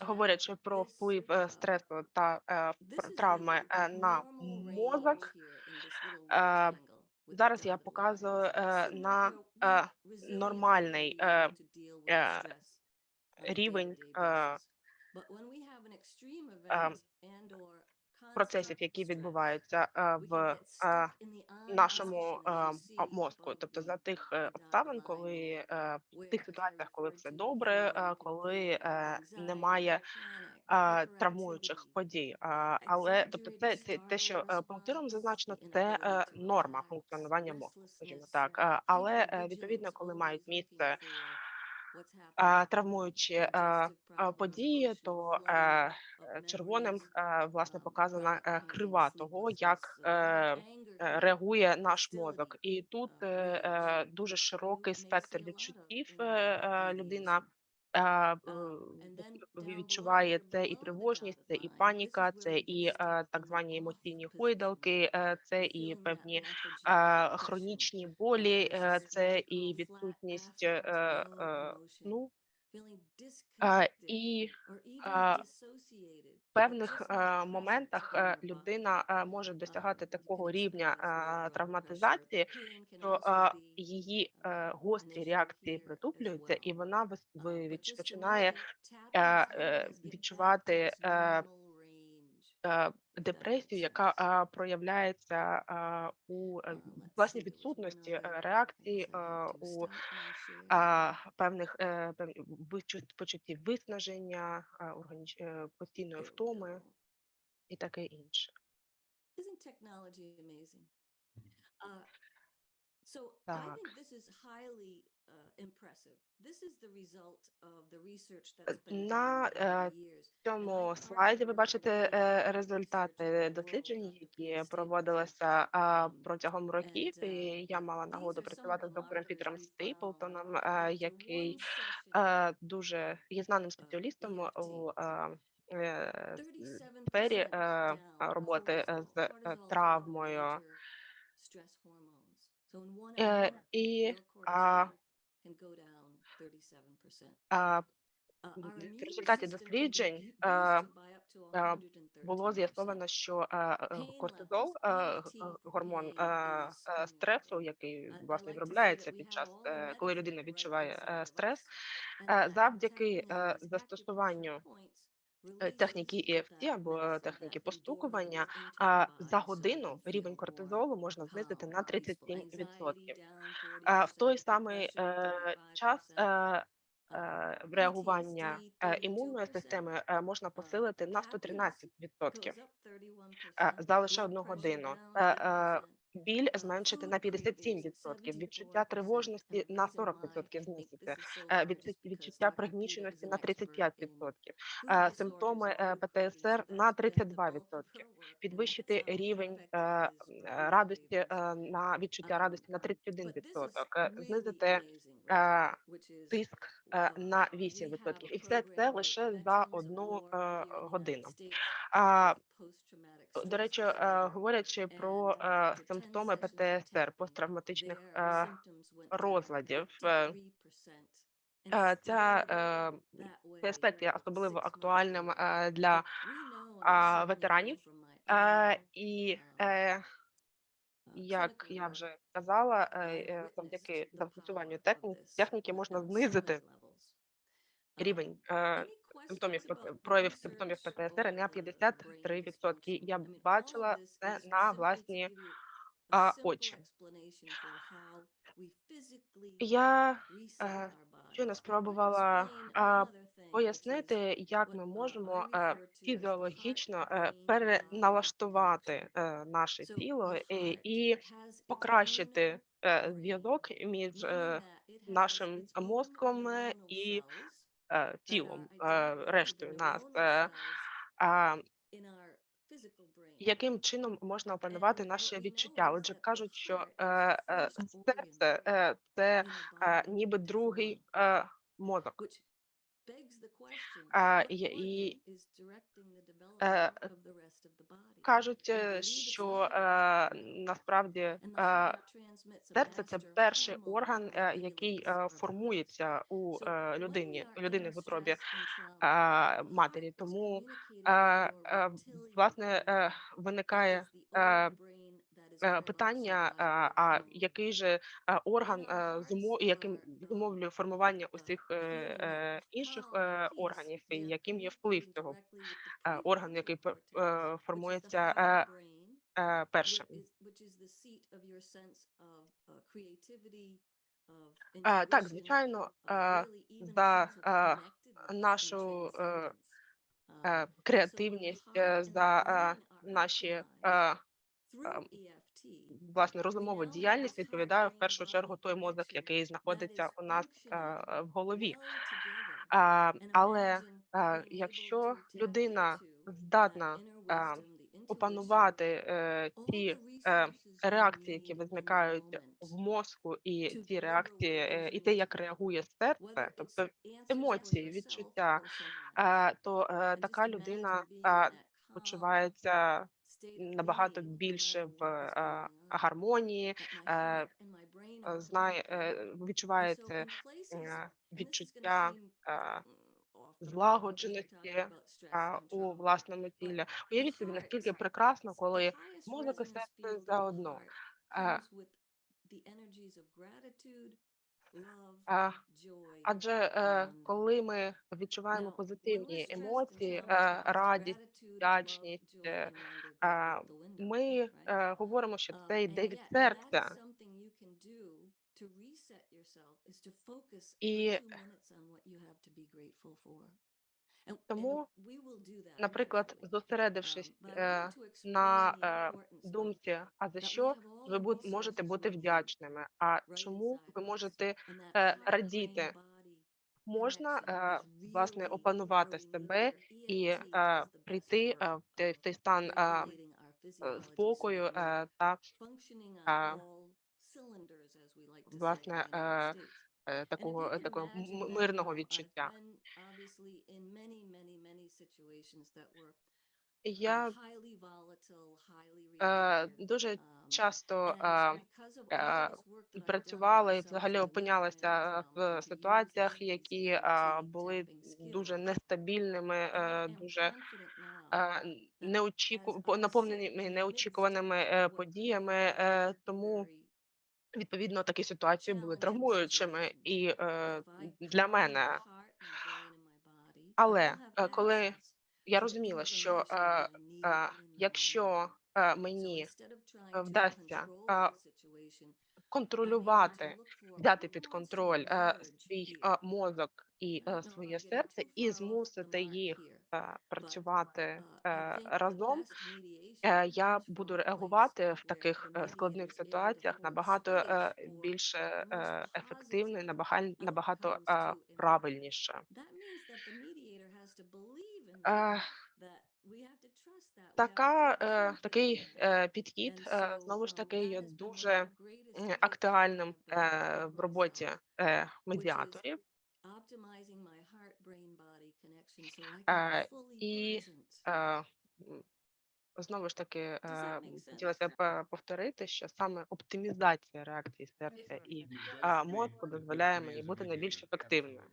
[SPEAKER 1] говорячи про вплив е, стресу та е, травми е, на мозок, зараз я показую на нормальний рівень процесів, які відбуваються в нашому мозку, тобто за тих е, обставин, коли е, в тих ситуаціях, коли все добре, коли е, немає травмуючих подій. Але тобто,
[SPEAKER 3] це
[SPEAKER 1] це те, що пунктиром зазначено, це норма функціонування мозку, скажімо так, але відповідно, коли мають місце е, події, то е, е, червоним е, власне показана крива того, як е, реагує наш мозок. І тут дуже широкий спектр відчуттів е, людина. Відчуває це і тривожність, це і паніка, це і так звані емоційні гойдалки, е, це і певні хронічні болі, е, це і відсутність сну, е, і в певних моментах людина може досягати такого рівня травматизації, що її е, гострі реакції притуплюються, і вона вис- починає е, відчувати депресію, яка проявляється у власній відсутності реакції у певних почуттів виснаження, постійної втоми і таке інше. Так.
[SPEAKER 3] Uh,
[SPEAKER 1] Е, На е, цьому слайді ви бачите е, результати досліджень, які проводилися протягом років. І я мала нагоду працювати з доктором Пітером Стейплтоном, який дуже є знаним спеціалістом у е, е, сфері роботи з травмою. І в результаті досліджень було з'ясовано, що е, кортизол, е, гормон стресу, який власне виробляється під час, е, коли людина відчуває е, стрес, завдяки застосуванню техніки EFT або е, техніки постукування, за годину рівень кортизолу можна знизити на 37%. А в той самий е, час е, е, реагування е, імунної системи е, можна посилити на 113% е, за лише одну годину. Е, е, Біль зменшити на 57%, відчуття тривожності на 40% знизити, е, відчут- відчуття пригніченості на 35%, е, симптоми е, ПТСР на 32%, підвищити рівень е, е, радості е, на відчуття радості на 31%, е, знизити е, тиск е, на 8%. І все це лише за одну е, годину. До речі, е, говорячи про е, симптоми ПТСР, посттравматичних е, розладів, ця, цей аспект є особливо актуальним для ветеранів. І як я вже казала, завдяки застосуванню техніки, можна знизити рівень симптомів ПТ- проявів симптомів ПТСР на 53%. Я бачила це на власні а, очі. Я е, щойно спробувала а, пояснити, як ми можемо е, фізіологічно е, переналаштувати е, наше тіло і, і покращити зв'язок між е, нашим мозком і е, тілом, е, рештою нас. А, яким чином можна опанувати наші відчуття? Отже, кажуть, що е, е, серце е, це ніби другий мозок. А, і, і е, кажуть, що е, насправді е, серце це перший орган, е, який е, формується у е, людині, людини в утробі е, матері. Тому е, е, власне е, виникає е, питання, е, а який же е, орган е, зумо- яким зумовлює формування усіх е, е, інших е, органів, і яким є вплив цього е, органу, який е, формується е, е, першим.
[SPEAKER 3] Так, звичайно,
[SPEAKER 1] за, нашу е, е,
[SPEAKER 3] е,
[SPEAKER 1] креативність, е, за е, наші власне розумову діяльність відповідає в першу чергу той мозок, який знаходиться у нас в голові. Але якщо людина здатна опанувати е, ті е, реакції, які виникають в мозку, і ті реакції, е, і те, як реагує серце, тобто емоції, відчуття, то така людина почувається набагато більше в гармонії, знає, е, відчуває це е, відчуття е, злагодженості у власному тілі. Уявіть собі, наскільки прекрасно, коли і серце заодно. Адже е, коли ми відчуваємо позитивні емоції, е, радість, вдячність, е, ми говоримо, що це йде від серця. І тому, наприклад, зосередившись е, на е, думці, а за що ви бу- можете бути вдячними, а чому ви можете е, радіти? Можна власне опанувати себе і е, прийти в той, в той стан спокою та власне такого е, такого м- м- мирного відчуття. Я е, дуже часто е, е, працювала і взагалі опинялася в ситуаціях, які е, були дуже нестабільними, е, дуже е, неочіку... по- наповненими неочікуваними е, подіями. е, Тому відповідно такі ситуації були травмуючими і е, для мене. Але е, коли я розуміла, що е, е, якщо е, мені вдасться е, контролювати, взяти під контроль е, свій е, мозок і е, своє серце, і змусити їх працювати е, разом, е, я буду реагувати в таких складних ситуаціях набагато більше е, ефективно, і набагато, е, правильніше. Така, е, такий підхід знову ж таки є дуже актуальним в роботі медіаторів. І Знову ж таки, хотілося б повторити, що саме оптимізація реакції серця і мозку дозволяє мені бути найбільш ефективною.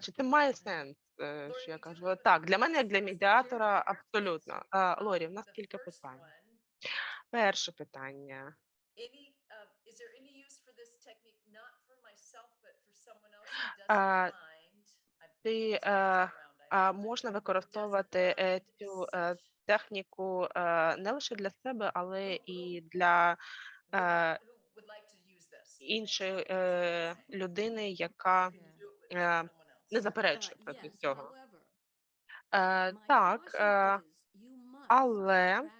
[SPEAKER 1] Чи це має сенс? Що я кажу? Так, для мене, як для медіатора, абсолютно. Лорі, в нас кілька питань. Перше питання.
[SPEAKER 6] Uh, is there any use for this technique, not for myself, but for someone else who
[SPEAKER 1] А, Ти е, можна використовувати е, цю е, техніку не лише для себе, але і для іншої людини, яка не заперечує проти цього. Так, але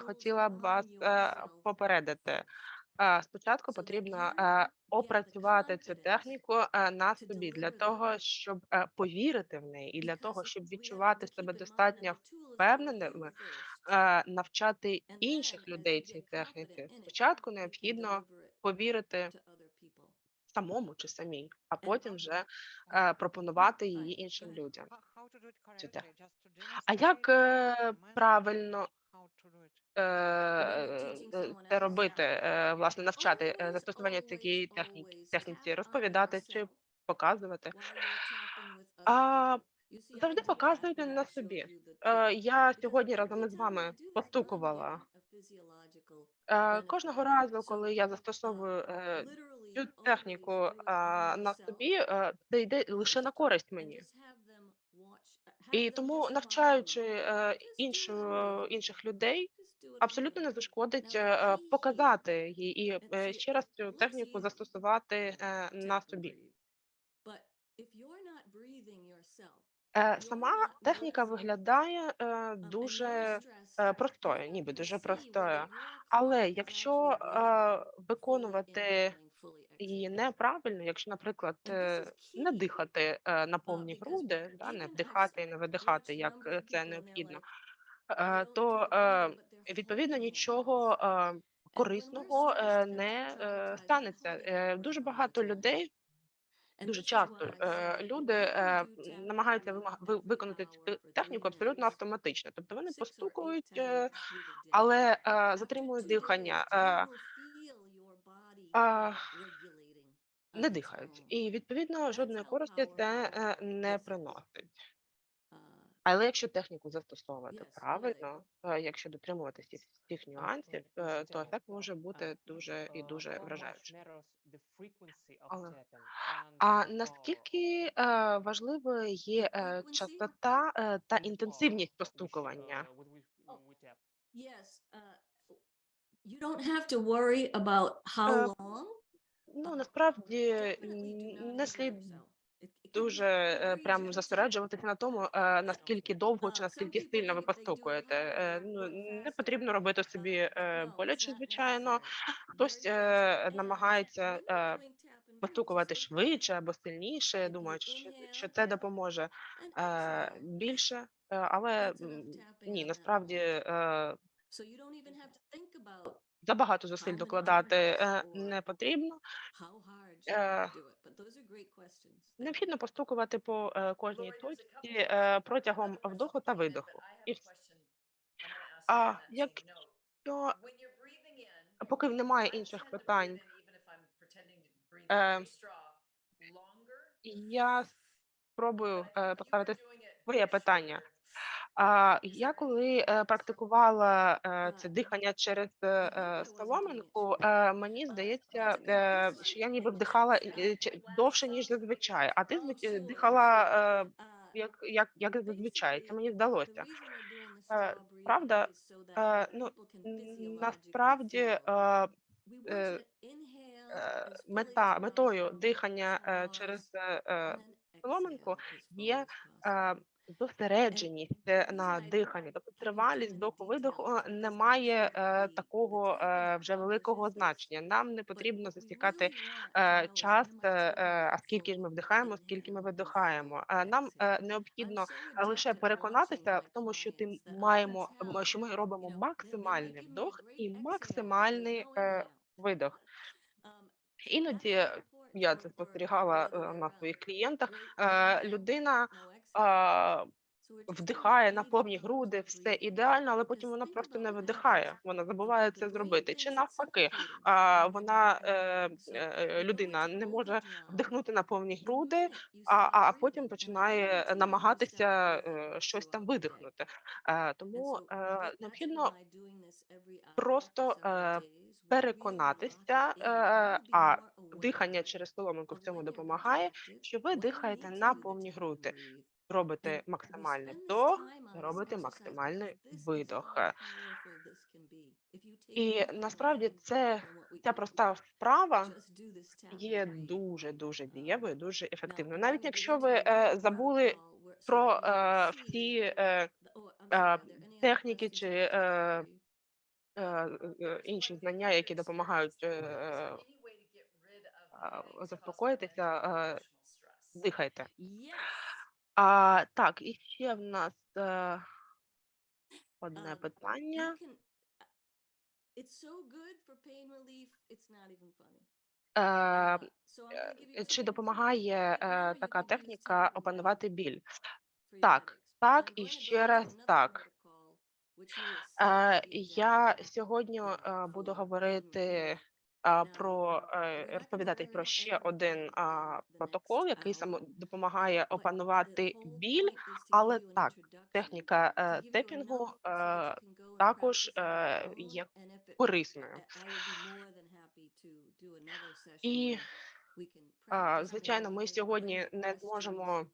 [SPEAKER 1] хотіла б вас попередити. Спочатку потрібно опрацювати цю техніку е, на собі для того, щоб е, повірити в неї, і для того, щоб відчувати себе достатньо впевненими, е, навчати інших людей цій техніці. Спочатку необхідно повірити самому чи самій, а потім вже пропонувати її іншим людям. цю техніку. А як правильно це робити, е, власне, навчати е, застосування цієї техніки, техніці, розповідати чи показувати? А завжди показуйте на собі. Е, Я сьогодні разом із вами постукувала. Е, Кожного разу, коли я застосовую е, цю техніку е, на собі, е, це йде лише на користь мені. І тому, навчаючи е, іншу, інших людей, абсолютно не зашкодить е, е, показати їй і е, ще раз цю техніку застосувати е, на собі. Е, Сама техніка виглядає дуже простою, ніби дуже простою. Але якщо виконувати її неправильно, якщо, наприклад, не дихати на повні груди, да, не вдихати і не видихати, як це необхідно, то відповідно нічого е, корисного е, не е, станеться. Дуже багато людей Дуже часто люди намагаються виконати цю техніку абсолютно автоматично. Тобто вони постукують, але затримують дихання, не дихають. І відповідно жодної користі це не приносить. Але якщо техніку застосовувати
[SPEAKER 3] Yes,
[SPEAKER 1] правильно, е, якщо дотримуватися всіх- всіх нюансів, е, то ефект може бути дуже і дуже вражаючий. Але- А наскільки е, важливою є частота та інтенсивність постукування?
[SPEAKER 3] Uh, you don't have to worry about how long.
[SPEAKER 1] Ну
[SPEAKER 3] uh,
[SPEAKER 1] насправді не слід
[SPEAKER 3] yourself. It- it can
[SPEAKER 1] дуже е, прям зосереджуватися на тому, е, наскільки довго чи наскільки сильно ви постукуєте. Е, Ну не потрібно робити собі боляче, звичайно. Хтось намагається постукувати швидше або сильніше, думаючи, що, це допоможе більше, але ні, насправді е, забагато зусиль докладати е, не потрібно. Uh. Необхідно постукувати по е, кожній точці е, протягом вдоху та видоху. А
[SPEAKER 6] you on that same
[SPEAKER 1] як
[SPEAKER 6] note.
[SPEAKER 1] що
[SPEAKER 6] When you're breathing in,
[SPEAKER 1] поки немає інших питань, Е, я спробую е, поставити своє питання. А я коли е, практикувала е, це
[SPEAKER 3] Uh,
[SPEAKER 1] дихання через е, е, соломинку, е, мені
[SPEAKER 3] Uh,
[SPEAKER 1] здається, е, що я ніби вдихала е, довше, ніж зазвичай, а ти
[SPEAKER 3] Oh,
[SPEAKER 1] дихала е,
[SPEAKER 3] Uh,
[SPEAKER 1] як, як, як зазвичай. Це мені здалося. Е, Правда, е, ну, насправді е, е, е, мета, метою дихання е, через е, е, соломинку є е, зосередженість е, на диханні, тобто тривалість е,
[SPEAKER 3] because
[SPEAKER 1] не має е, такого е, вже великого значення. Нам не потрібно засікати е, час, е, е, а скільки
[SPEAKER 3] full
[SPEAKER 1] ми вдихаємо, скільки ми видихаємо. Е, Нам е, необхідно е, лише переконатися в тому, що ти маємо, що ми робимо максимальний вдох і максимальний е, видох.
[SPEAKER 3] Um,
[SPEAKER 1] Іноді я це спостерігала е, на своїх клієнтах. Е, Людина е,
[SPEAKER 3] just
[SPEAKER 1] вдихає на повні груди, все ідеально, але потім вона просто не
[SPEAKER 3] happens.
[SPEAKER 1] Вона забуває це зробити. Чи навпаки, а, вона е, е, людина не може вдихнути на повні груди, а, а потім починає намагатися е, щось там видихнути. Е, Тому е, необхідно просто е, переконатися, е, а дихання через соломинку в цьому допомагає, що ви дихаєте на повні груди. Робите
[SPEAKER 3] we
[SPEAKER 1] максимальний вдох, робите
[SPEAKER 3] exercise
[SPEAKER 1] максимальний видох. І насправді це ця проста вправа є дуже дуже
[SPEAKER 3] Um,
[SPEAKER 1] дієвою, дуже ефективною. Навіть якщо ви е, забули про е, всі е,
[SPEAKER 3] oh,
[SPEAKER 1] е, техніки чи е, е, е, інші знання, які допомагають е, е, заспокоїтися, е, дихайте. А, так, і ще в нас е, одне
[SPEAKER 3] Um,
[SPEAKER 1] питання.
[SPEAKER 3] You can, it's so good for pain relief, it's not even funny.
[SPEAKER 1] Е,
[SPEAKER 3] Uh, so I'm
[SPEAKER 1] е,
[SPEAKER 3] gonna give you
[SPEAKER 1] Чи допомагає
[SPEAKER 3] Right
[SPEAKER 1] е,
[SPEAKER 3] now you
[SPEAKER 1] така
[SPEAKER 3] can use
[SPEAKER 1] техніка опанувати біль?
[SPEAKER 3] for your
[SPEAKER 1] Так,
[SPEAKER 3] headaches.
[SPEAKER 1] так
[SPEAKER 3] I'm
[SPEAKER 1] і
[SPEAKER 3] going to
[SPEAKER 1] ще раз
[SPEAKER 3] another
[SPEAKER 1] так.
[SPEAKER 3] protocol, which you will see
[SPEAKER 1] Е,
[SPEAKER 3] will be
[SPEAKER 1] Я сьогодні
[SPEAKER 3] uh,
[SPEAKER 1] е, буду говорити про е, розповідати про ще один протокол, який саме допомагає опанувати біль, але так, техніка е, тепінгу е, також е, є корисною. І звичайно, ми сьогодні не зможемо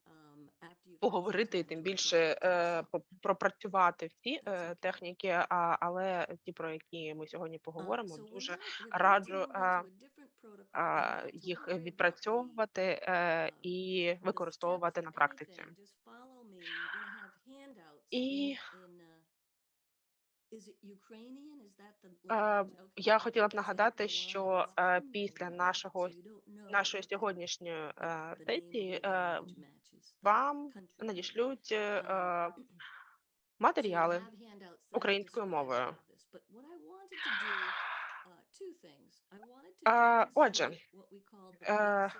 [SPEAKER 1] поговорити тим більше е, пропрацювати всі е, техніки, а, але ті, про які ми сьогодні поговоримо, дуже раджу
[SPEAKER 3] not to
[SPEAKER 1] їх відпрацьовувати е, і використовувати на практиці. І е, я хотіла б нагадати, що е, після нашого нашої сьогоднішньої е, сесії е, вам надішлють е, е, [clears throat] матеріали українською мовою.
[SPEAKER 3] Uh,
[SPEAKER 1] отже, е,
[SPEAKER 3] е,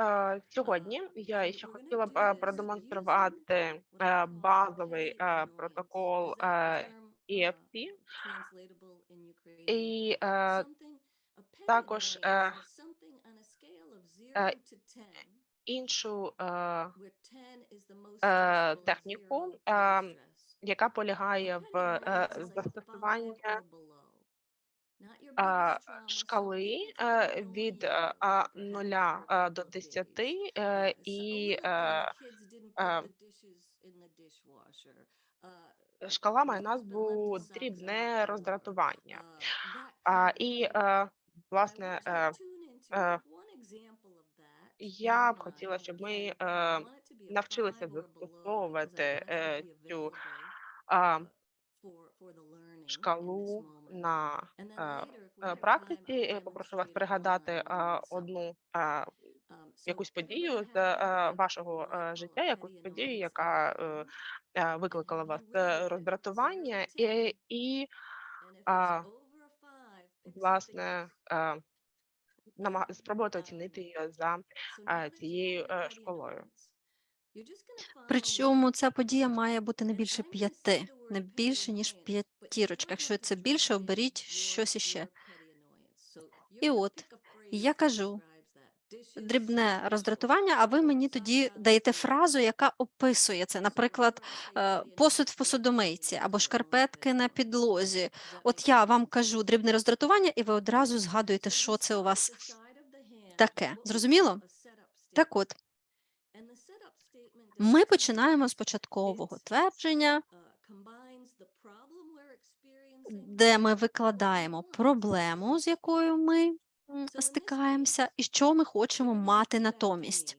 [SPEAKER 1] Е, Сьогодні я ще хотіла б продемонструвати базовий протокол EFT і е, також е, е, іншу е, е, техніку, е, яка полягає в е, застосуванні шкали від а, 0 е, до 10 е, і е, е, шкала має назву дрібне роздратування. А, і, власне, я б хотіла, щоб ми е, навчилися застосовувати е, цю шкалу на е, е, практиці. Попрошу вас пригадати е, одну е, якусь подію з е, вашого е, життя, якусь подію, яка викликала вас роздратування, і, і власне е, спробувати оцінити її за цією школою.
[SPEAKER 2] Причому ця подія має бути не більше п'яти, не більше ніж п'ятірочка. Якщо це більше, оберіть щось іще. І от я кажу дрібне роздратування, а ви мені тоді даєте фразу, яка описує це. Наприклад, е, посуд в посудомийці або шкарпетки на підлозі. От я вам кажу дрібне роздратування, і ви одразу згадуєте, що це у вас таке. Зрозуміло? Так от, ми починаємо з початкового твердження, де ми викладаємо проблему, з якою ми стикаємося, і що ми хочемо мати натомість.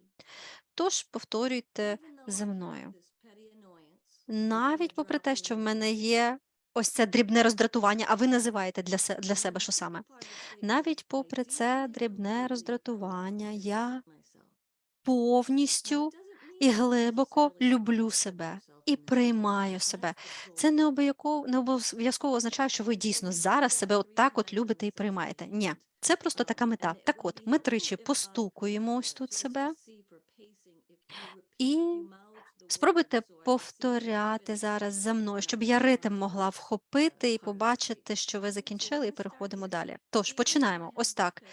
[SPEAKER 2] Тож повторюйте за мною. Навіть попри те, що в мене є ось це дрібне роздратування, а ви називаєте для, се- для себе що саме? Навіть попри це дрібне роздратування, я повністю і глибоко люблю себе і приймаю себе. Це не обов'язково не обов'язково означає, що ви дійсно зараз себе от так от любите і приймаєте. Ні, це просто така мета. Так от, ми тричі постукуємо ось тут себе і спробуйте повторяти зараз за мною, щоб я ритм могла вхопити і побачити, що ви закінчили, і переходимо далі. Тож починаємо. Ось так.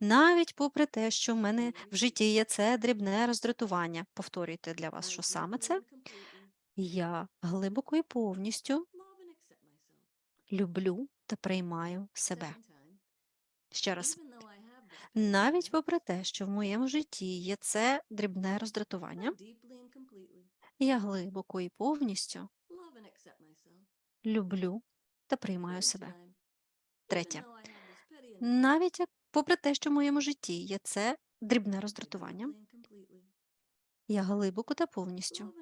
[SPEAKER 2] Навіть попри те, що в мене в житті є це дрібне роздратування. Повторюйте для вас, що саме це. Я глибоко і повністю люблю та приймаю себе. Ще раз, навіть попри те, що в моєму житті є це дрібне роздратування, я глибоко і повністю люблю та приймаю себе. Третє. Навіть попри те, що в моєму житті є це дрібне роздратування, я глибоко та повністю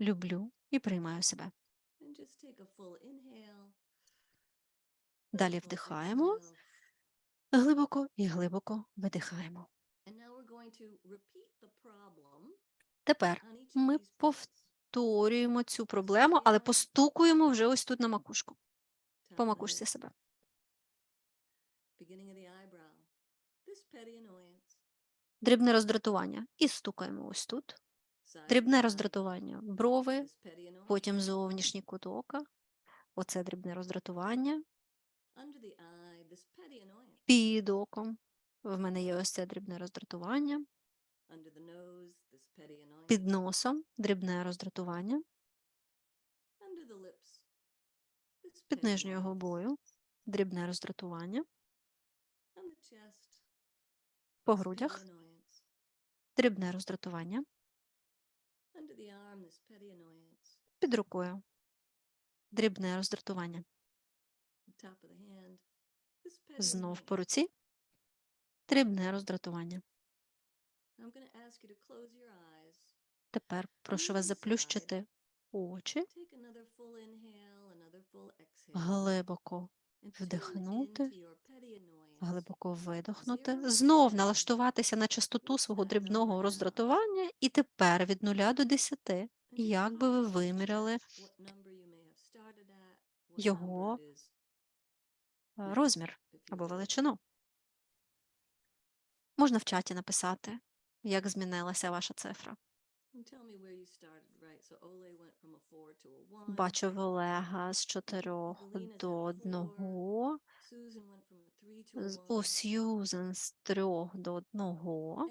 [SPEAKER 2] люблю і приймаю себе. Далі вдихаємо глибоко і глибоко видихаємо. Тепер ми повторюємо цю проблему, але постукуємо вже ось тут на макушку. По макушці себе. Дрібне роздратування. І стукаємо ось тут. Дрібне роздратування. Брови, потім зовнішній кут ока. Оце дрібне роздратування. Під оком. В мене є ось це дрібне роздратування. Під носом дрібне роздратування. Під нижньою губою дрібне роздратування. По грудях дрібне роздратування. Під рукою. Дрібне роздратування. Знов по руці. Дрібне роздратування. Тепер прошу вас заплющити очі, глибоко вдихнути, глибоко видохнути, знов налаштуватися на частоту свого дрібного роздратування, і тепер від 0 до
[SPEAKER 3] 10,
[SPEAKER 2] як би ви виміряли його е, розмір або величину. Можна в чаті написати, як змінилася ваша цифра. Бачу Олега з 4 до
[SPEAKER 3] 1, повсюзен
[SPEAKER 2] з трьох до одного,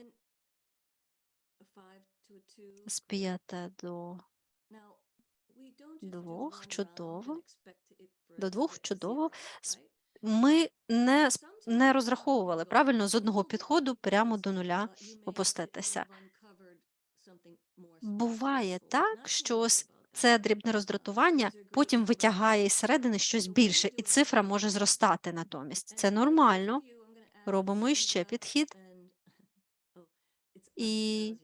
[SPEAKER 2] з п'яти до двох чудово. До двох чудово. Ми не не розраховували правильно з одного підходу прямо до нуля опуститися. Буває так, що
[SPEAKER 3] з
[SPEAKER 2] це дрібне роздратування потім витягає із середини щось більше, і цифра може зростати натомість. Це нормально. Робимо іще підхід. І-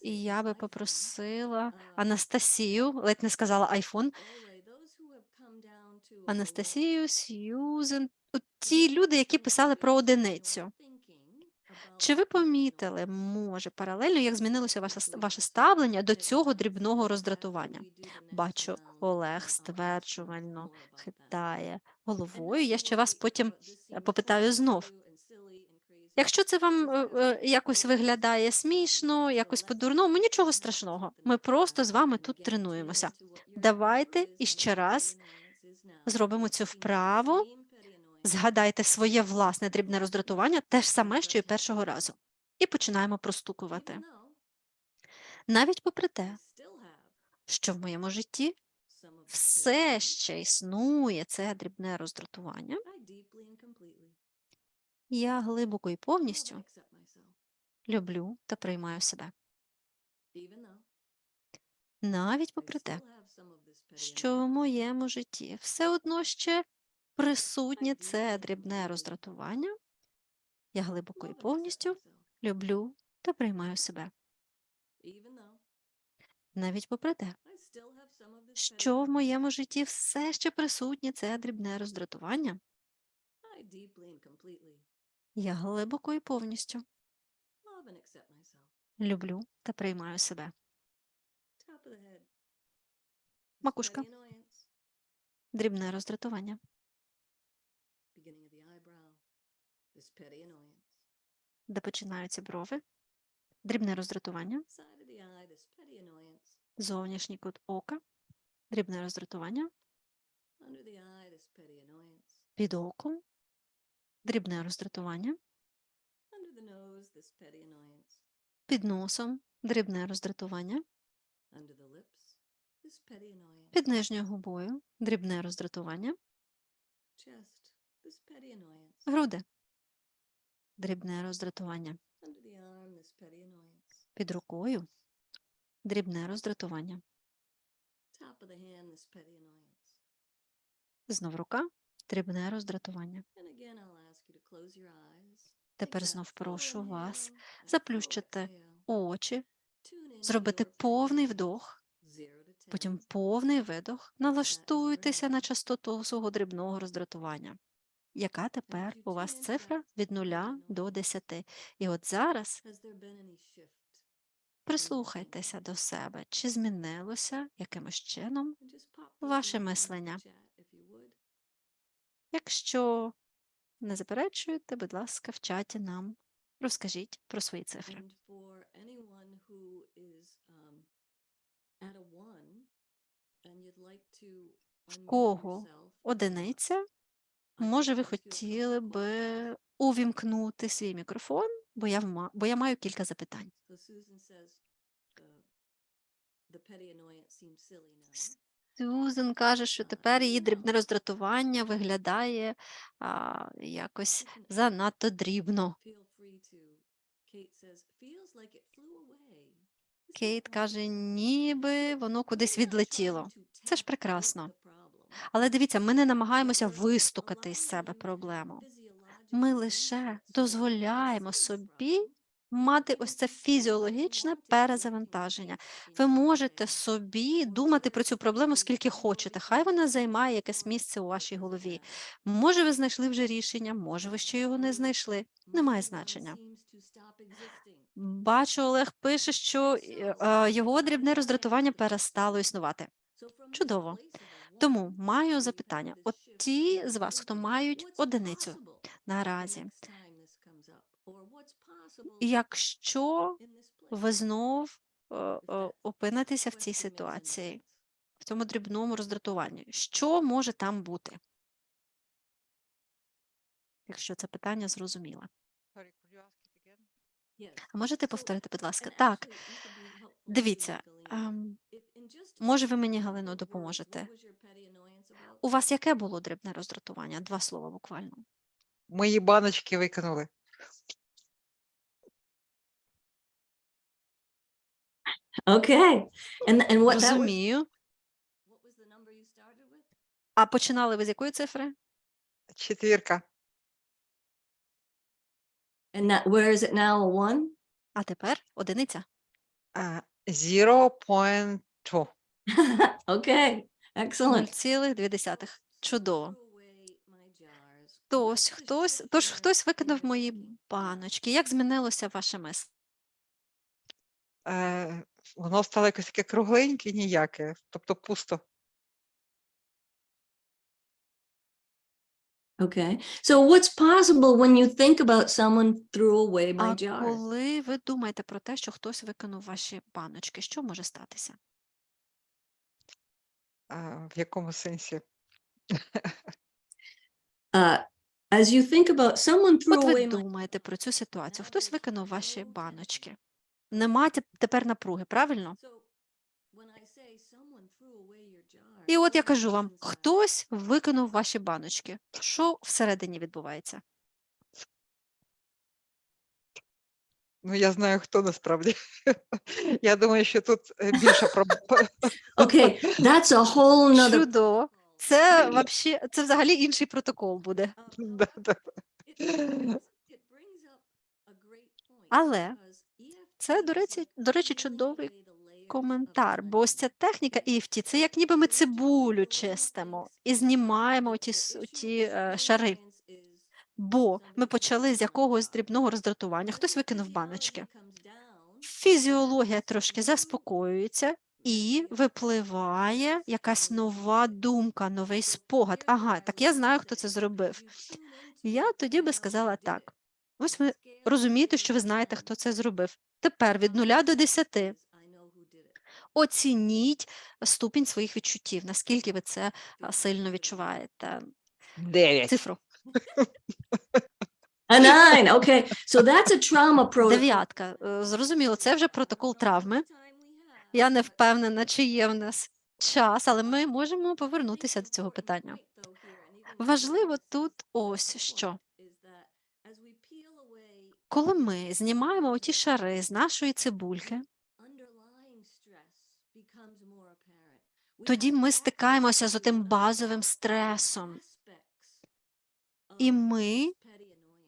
[SPEAKER 2] І я би попросила Анастасію, ледь не сказала айфон, Анастасію, Сьюзен, ті люди, які писали про одиницю. Чи ви помітили, може, паралельно, як змінилося ваше, ставлення до цього дрібного роздратування? Бачу, Олег стверджувально хитає головою. Я ще вас потім е, попитаю знов. Якщо це вам е, е, якось виглядає смішно, якось по-дурному, нічого страшного. Ми просто з вами тут тренуємося. Давайте іще раз зробимо цю вправу. Згадайте своє власне дрібне роздратування, те ж саме, що і першого разу. І починаємо простукувати. Навіть попри те, що в моєму житті все ще існує це дрібне роздратування, я глибоко і повністю люблю та приймаю себе. Навіть попри те, що в моєму житті все одно ще присутнє це дрібне роздратування, я глибоко і повністю люблю та приймаю себе. Навіть попри те, що в моєму житті все ще присутнє це дрібне роздратування, я глибоко і повністю люблю та приймаю себе. Макушка. Дрібне роздратування. Де починаються брови. Дрібне роздратування. Зовнішній кут ока. Дрібне роздратування. Під оком. Дрібне роздратування. Під носом. Дрібне роздратування. Під нижньою губою. Дрібне роздратування. Груди. Дрібне роздратування. Під рукою. Дрібне роздратування. Знов рука. Дрібне роздратування. Тепер знов прошу вас заплющити очі, зробити повний вдох, потім повний видох, налаштуйтеся на частоту свого дрібного роздратування. Яка тепер у вас цифра від 0 до 10? І от зараз прислухайтеся до себе, чи змінилося якимось чином ваше мислення. Якщо не заперечуєте, будь ласка, в чаті нам розкажіть про свої цифри.
[SPEAKER 3] Um, unmute
[SPEAKER 2] кого Одиниця, може, ви хотіли би увімкнути свій мікрофон, бо я, вма- бо я маю кілька запитань.
[SPEAKER 3] Uh.
[SPEAKER 2] Сюзен каже, що тепер її дрібне роздратування виглядає а, якось занадто дрібно. Кейт каже, ніби воно кудись відлетіло. Це ж прекрасно. Але дивіться, ми не намагаємося вистукати із себе проблему. Ми лише дозволяємо собі мати ось це фізіологічне перезавантаження. Ви можете собі думати про цю проблему скільки хочете. Хай вона займає якесь місце у вашій голові. Може, ви знайшли вже рішення, може, ви ще його не знайшли. Немає значення. Бачу, Олег пише, що е, е, його дрібне роздратування перестало існувати. Чудово. Тому маю запитання. От ті з вас, хто мають одиницю наразі, якщо ви знов е, е, опинитеся в цій ситуації, в цьому дрібному роздратуванні, що може там бути? Якщо це питання
[SPEAKER 4] again?
[SPEAKER 2] А можете повторити, будь ласка? Так, дивіться, ем, може, ви мені, Галино, допоможете? У вас яке було дрібне роздратування? Два слова буквально.
[SPEAKER 4] Мої баночки викинули.
[SPEAKER 3] Okay. And and what
[SPEAKER 2] Розумію.
[SPEAKER 3] what was the number you started with?
[SPEAKER 2] А починали ви з якої цифри?
[SPEAKER 4] Четвірка.
[SPEAKER 3] And that where is it now? One?
[SPEAKER 2] А тепер одиниця.
[SPEAKER 4] А, 0.2.
[SPEAKER 3] okay. [laughs] Excellent.
[SPEAKER 2] 0,2. Чудово.
[SPEAKER 3] Threw away my.
[SPEAKER 2] Тож хтось, тож хтось викинув мої баночки. Як змінилося ваше мислення?
[SPEAKER 4] Е, воно стало якось таке кругленьке, ніяке, тобто пусто.
[SPEAKER 3] Okay. So what's possible when you think about someone threw away my
[SPEAKER 2] А коли ви думаєте про те, що хтось викинув ваші баночки, що може статися?
[SPEAKER 4] А, в якому сенсі?
[SPEAKER 3] As you think about someone threw
[SPEAKER 2] От ви
[SPEAKER 3] my
[SPEAKER 2] думаєте про цю ситуацію. Хтось викинув ваші баночки. Нема тепер напруги, правильно? І от я кажу вам, хтось викинув ваші баночки. Що всередині відбувається?
[SPEAKER 4] Ну, я знаю, хто насправді. [laughs] Я думаю, що тут е, більша проблема. [laughs]
[SPEAKER 3] Okay, that's a whole nother
[SPEAKER 2] Чудово. Це вообще, це взагалі інший протокол буде.
[SPEAKER 4] Да, да.
[SPEAKER 2] Але це, до речі, до речі, чудовий коментар, бо ось ця техніка EFT, це як ніби ми цибулю чистимо і знімаємо ті, ті е, шари. Бо ми почали з якогось дрібного роздратування, хтось викинув баночки. Фізіологія трошки заспокоюється і випливає якась нова думка, новий спогад. Ага, так я знаю, хто це зробив. Я тоді би сказала так. Ось ви розумієте, що ви знаєте, хто це зробив. Тепер від нуля до десяти оцініть ступінь своїх відчуттів, наскільки ви це сильно відчуваєте.
[SPEAKER 4] Дев'ять.
[SPEAKER 2] Цифру.
[SPEAKER 3] A nine. Okay. So that's a trauma protocol.
[SPEAKER 2] Дев'ятка. Е, Зрозуміло, це вже протокол травми. Я не впевнена, чи є в нас час, але ми можемо повернутися до цього питання. Важливо тут ось що. Коли ми знімаємо оті шари з нашої цибульки, тоді ми стикаємося з отим базовим стресом. І ми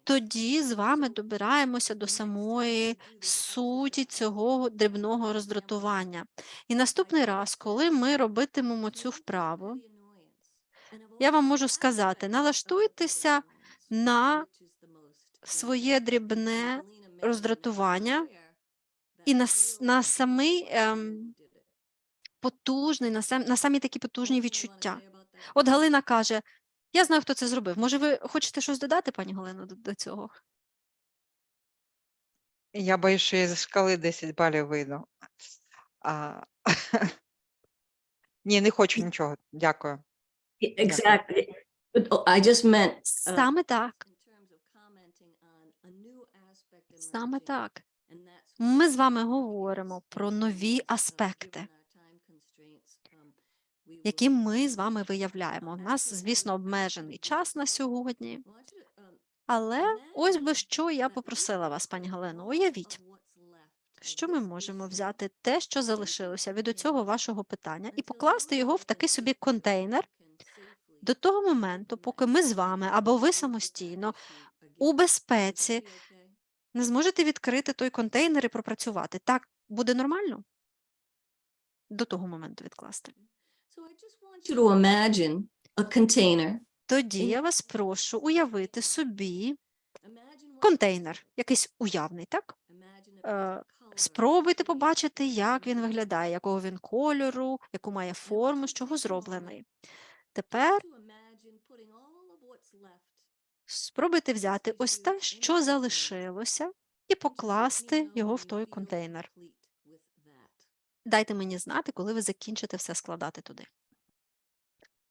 [SPEAKER 2] тоді з вами добираємося до самої суті цього дрібного роздратування. І наступний раз, коли ми робитимемо цю вправу, я вам можу сказати, налаштуйтеся на своє дрібне роздратування і на, на самий ем, потужний, на, сам, на самі такі потужні відчуття. От Галина каже: Я знаю, хто це зробив. Може, ви хочете щось додати, пані Галино, до, до цього?
[SPEAKER 4] Я боюсь, що я зі шкали 10 балів вийду. А... [laughs] Ні, не хочу нічого. Дякую.
[SPEAKER 3] Exactly. Oh, I just meant uh,
[SPEAKER 2] Саме так. Саме так. Ми з вами говоримо про нові аспекти,
[SPEAKER 3] given our time constraints, um, we
[SPEAKER 2] які ми з вами виявляємо. У нас, звісно, обмежений час на сьогодні, але ось би що я попросила вас, пані
[SPEAKER 3] take
[SPEAKER 2] Галино. Уявіть, що ми можемо взяти те, що залишилося від цього вашого питання, і покласти його в такий собі контейнер до того моменту, поки ми з вами або ви самостійно у безпеці не зможете відкрити той контейнер і пропрацювати. Так буде нормально? До того моменту відкласти. Тоді я вас прошу уявити собі контейнер, якийсь уявний, так? Е, Спробуйте побачити, як він виглядає, якого він кольору, яку має форму, з чого зроблений. Тепер спробуйте взяти ось те, що залишилося, і покласти його в той контейнер. Дайте мені знати, коли ви закінчите все складати туди.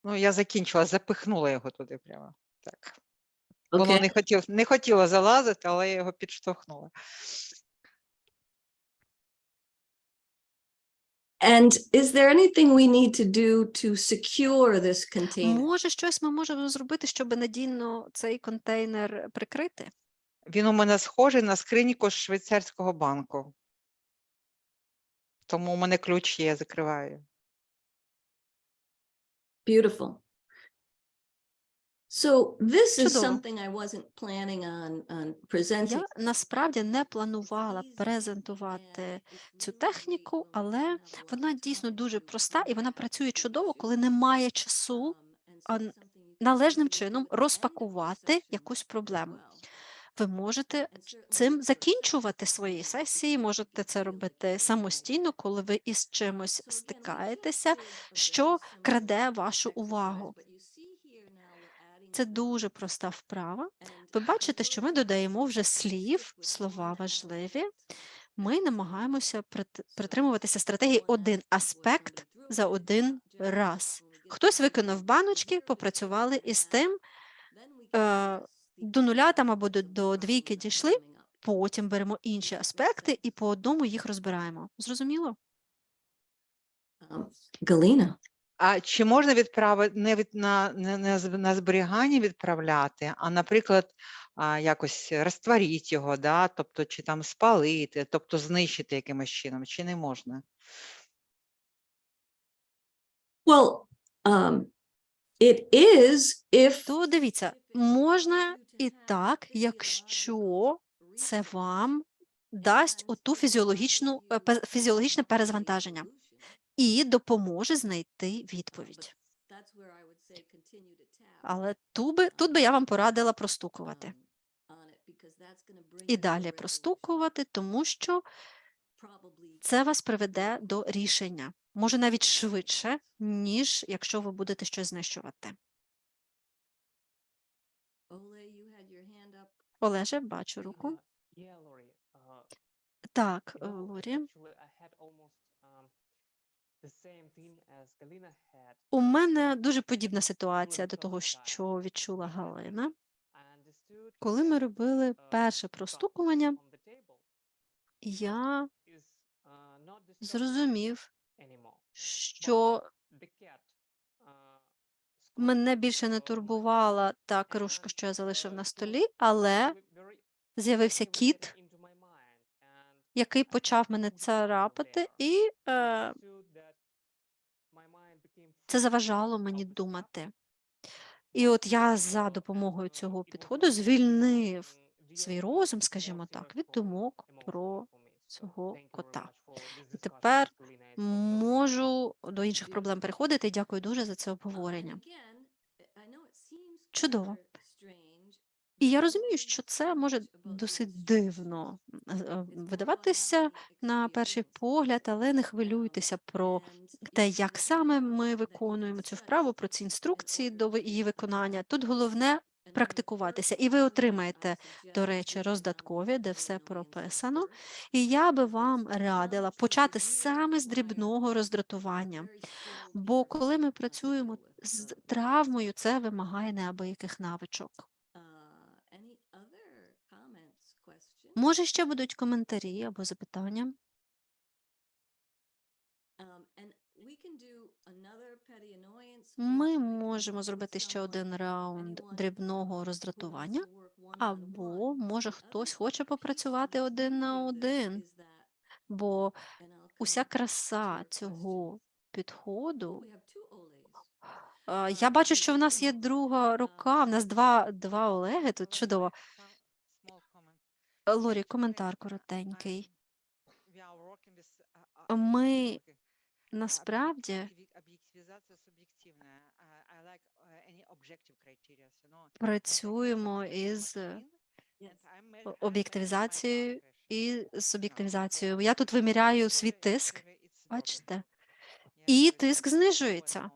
[SPEAKER 4] Ну, я закінчила, запихнула його туди прямо. Так. Воно
[SPEAKER 3] Okay.
[SPEAKER 4] не хотів, не хотіло залазити, але я його підштовхнула.
[SPEAKER 3] And is there anything we need to do to secure this container?
[SPEAKER 2] Може, щось ми можемо зробити, щоб надійно цей контейнер прикрити?
[SPEAKER 4] Він у мене схожий на скриньку з швейцарського банку. Тому у мене ключ є, я закриваю.
[SPEAKER 3] Beautiful. So this is
[SPEAKER 2] Чудово.
[SPEAKER 3] something I wasn't planning on, on presenting.
[SPEAKER 2] Я насправді не планувала презентувати цю техніку, але вона дійсно дуже проста і вона працює чудово, коли немає часу а, належним чином розпакувати якусь проблему. Ви можете цим закінчувати свої сесії, можете це робити самостійно, коли ви із чимось стикаєтеся, що краде вашу увагу. Це дуже проста вправа. Ви бачите, що ми додаємо вже слів, слова важливі. Ми намагаємося прит- притримуватися стратегії один аспект за один раз. Хтось виконав баночки, попрацювали із тим, е, до нуля там або до, до двійки дійшли, потім беремо інші аспекти і по одному їх розбираємо. Зрозуміло?
[SPEAKER 3] Galena,
[SPEAKER 4] А чи можна відправити не від на, не, не на зберігання відправляти, а, наприклад, а, якось розтворіть його, да? тобто чи там спалити, тобто знищити якимось чином, чи не можна?
[SPEAKER 3] well, um, it is if
[SPEAKER 2] То дивіться, можна і так, якщо це вам дасть оту фізіологічну е, фізіологічне перезвантаження і допоможе знайти відповідь. Але тут би, тут би я вам порадила простукувати. І далі простукувати, тому що це вас приведе до рішення. Може навіть швидше, ніж якщо ви будете щось знищувати. Олеже, бачу руку.
[SPEAKER 7] Uh. Uh,
[SPEAKER 2] Так, е, Лорі.
[SPEAKER 7] um.
[SPEAKER 2] У мене дуже подібна ситуація до того, що відчула Галина. Коли ми робили
[SPEAKER 7] uh,
[SPEAKER 2] перше простукування, я
[SPEAKER 7] uh,
[SPEAKER 2] зрозумів, що
[SPEAKER 7] uh,
[SPEAKER 2] мене більше не турбувала та кружка, що я залишив на столі, але з'явився кіт, який почав мене царапати, і е, це заважало мені думати. І от я за допомогою цього підходу звільнив свій розум, скажімо так, від думок про цього кота. І тепер можу до інших проблем переходити. Дякую дуже за це обговорення. Чудово. І я розумію, що це може досить дивно видаватися на перший погляд, але не хвилюйтеся про те, як саме ми виконуємо цю вправу, про ці інструкції до її виконання. Тут головне практикуватися, і ви отримаєте, до речі, роздаткові, де все прописано. І я би вам радила почати саме з дрібного роздратування. Бо коли ми працюємо з травмою, це вимагає неабияких навичок. Може, ще будуть коментарі або запитання? Ми можемо зробити ще один раунд дрібного роздратування, або може хтось хоче попрацювати один на один, бо уся краса цього підходу. Я бачу, що в нас є друга рука, в нас два, два Олеги тут чудово. Лорі, коментар коротенький. Ми насправді
[SPEAKER 4] measuring my
[SPEAKER 2] об'єктивізацією і об'єктивізацією. Я тут виміряю свій тиск, бачите? І тиск знижується.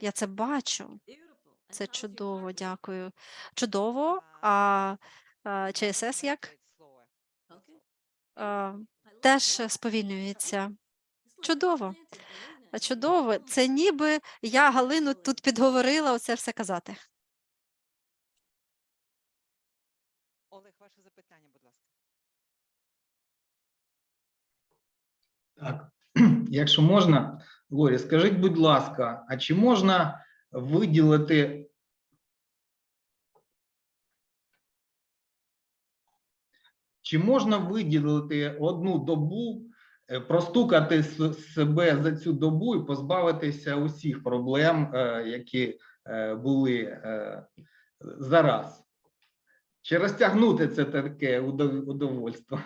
[SPEAKER 2] Я це бачу. Це чудово, дякую. Чудово. А, а ЧСС як? А, теж сповільнюється. Чудово. А Чудово. Це ніби я Галину тут підговорила оце все казати.
[SPEAKER 4] Олег, ваше запитання, будь ласка.
[SPEAKER 8] Так, [clears throat] якщо можна, Лорі, скажіть, будь ласка, а чи можна виділити чи можна виділити одну добу, простукати с- себе за цю добу і позбавитися усіх проблем, е, які е, були е, зараз? Чи розтягнути це таке удов- удовольство?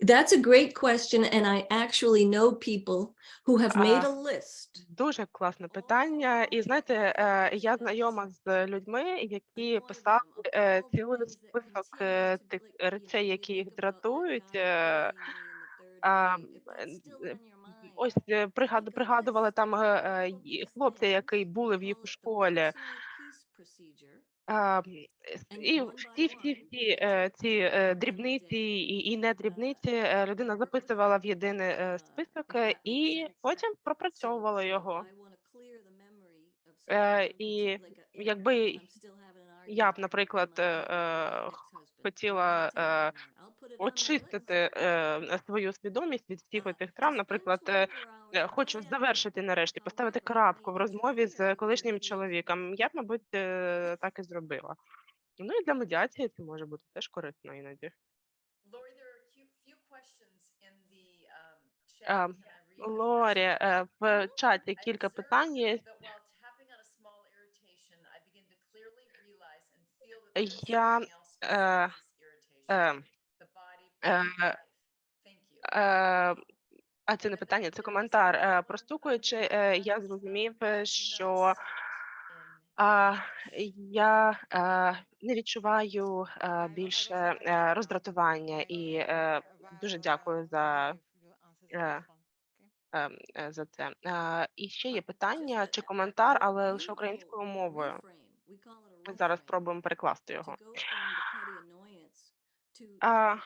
[SPEAKER 3] That's a great question, and I actually know people who have made a list.
[SPEAKER 1] Дуже класне питання. І знаєте, е, я знайома з людьми, які писали е, цілий список е, тих речей, які їх дратують. Ось пригаду- пригадували там хлопця, який були в їх у школі. С- І всі, всі, всі е, ці е, дрібниці і, і не дрібниці е, людина записувала в єдиний е, список е, і потім пропрацьовувала його. Е, І якби я б, наприклад, е, е, хотіла е, очистити е, свою свідомість від всіх оцих травм, наприклад, е, е, хочу завершити нарешті, поставити крапку в розмові з колишнім чоловіком, я б, мабуть, е, так і зробила. Ну і для медіації це може бути теж корисно іноді.
[SPEAKER 6] I read them?
[SPEAKER 1] Лорі, е, в чаті кілька питань є. Я, е, е, А це не питання, це коментар. Е, Простукуючи, е, я зрозумів, е, що я е, не відчуваю е, більше е, роздратування і е, дуже дякую за, е, е, е, за це. Е, І ще є питання чи коментар, але лише українською мовою. Ми зараз спробуємо перекласти його. А,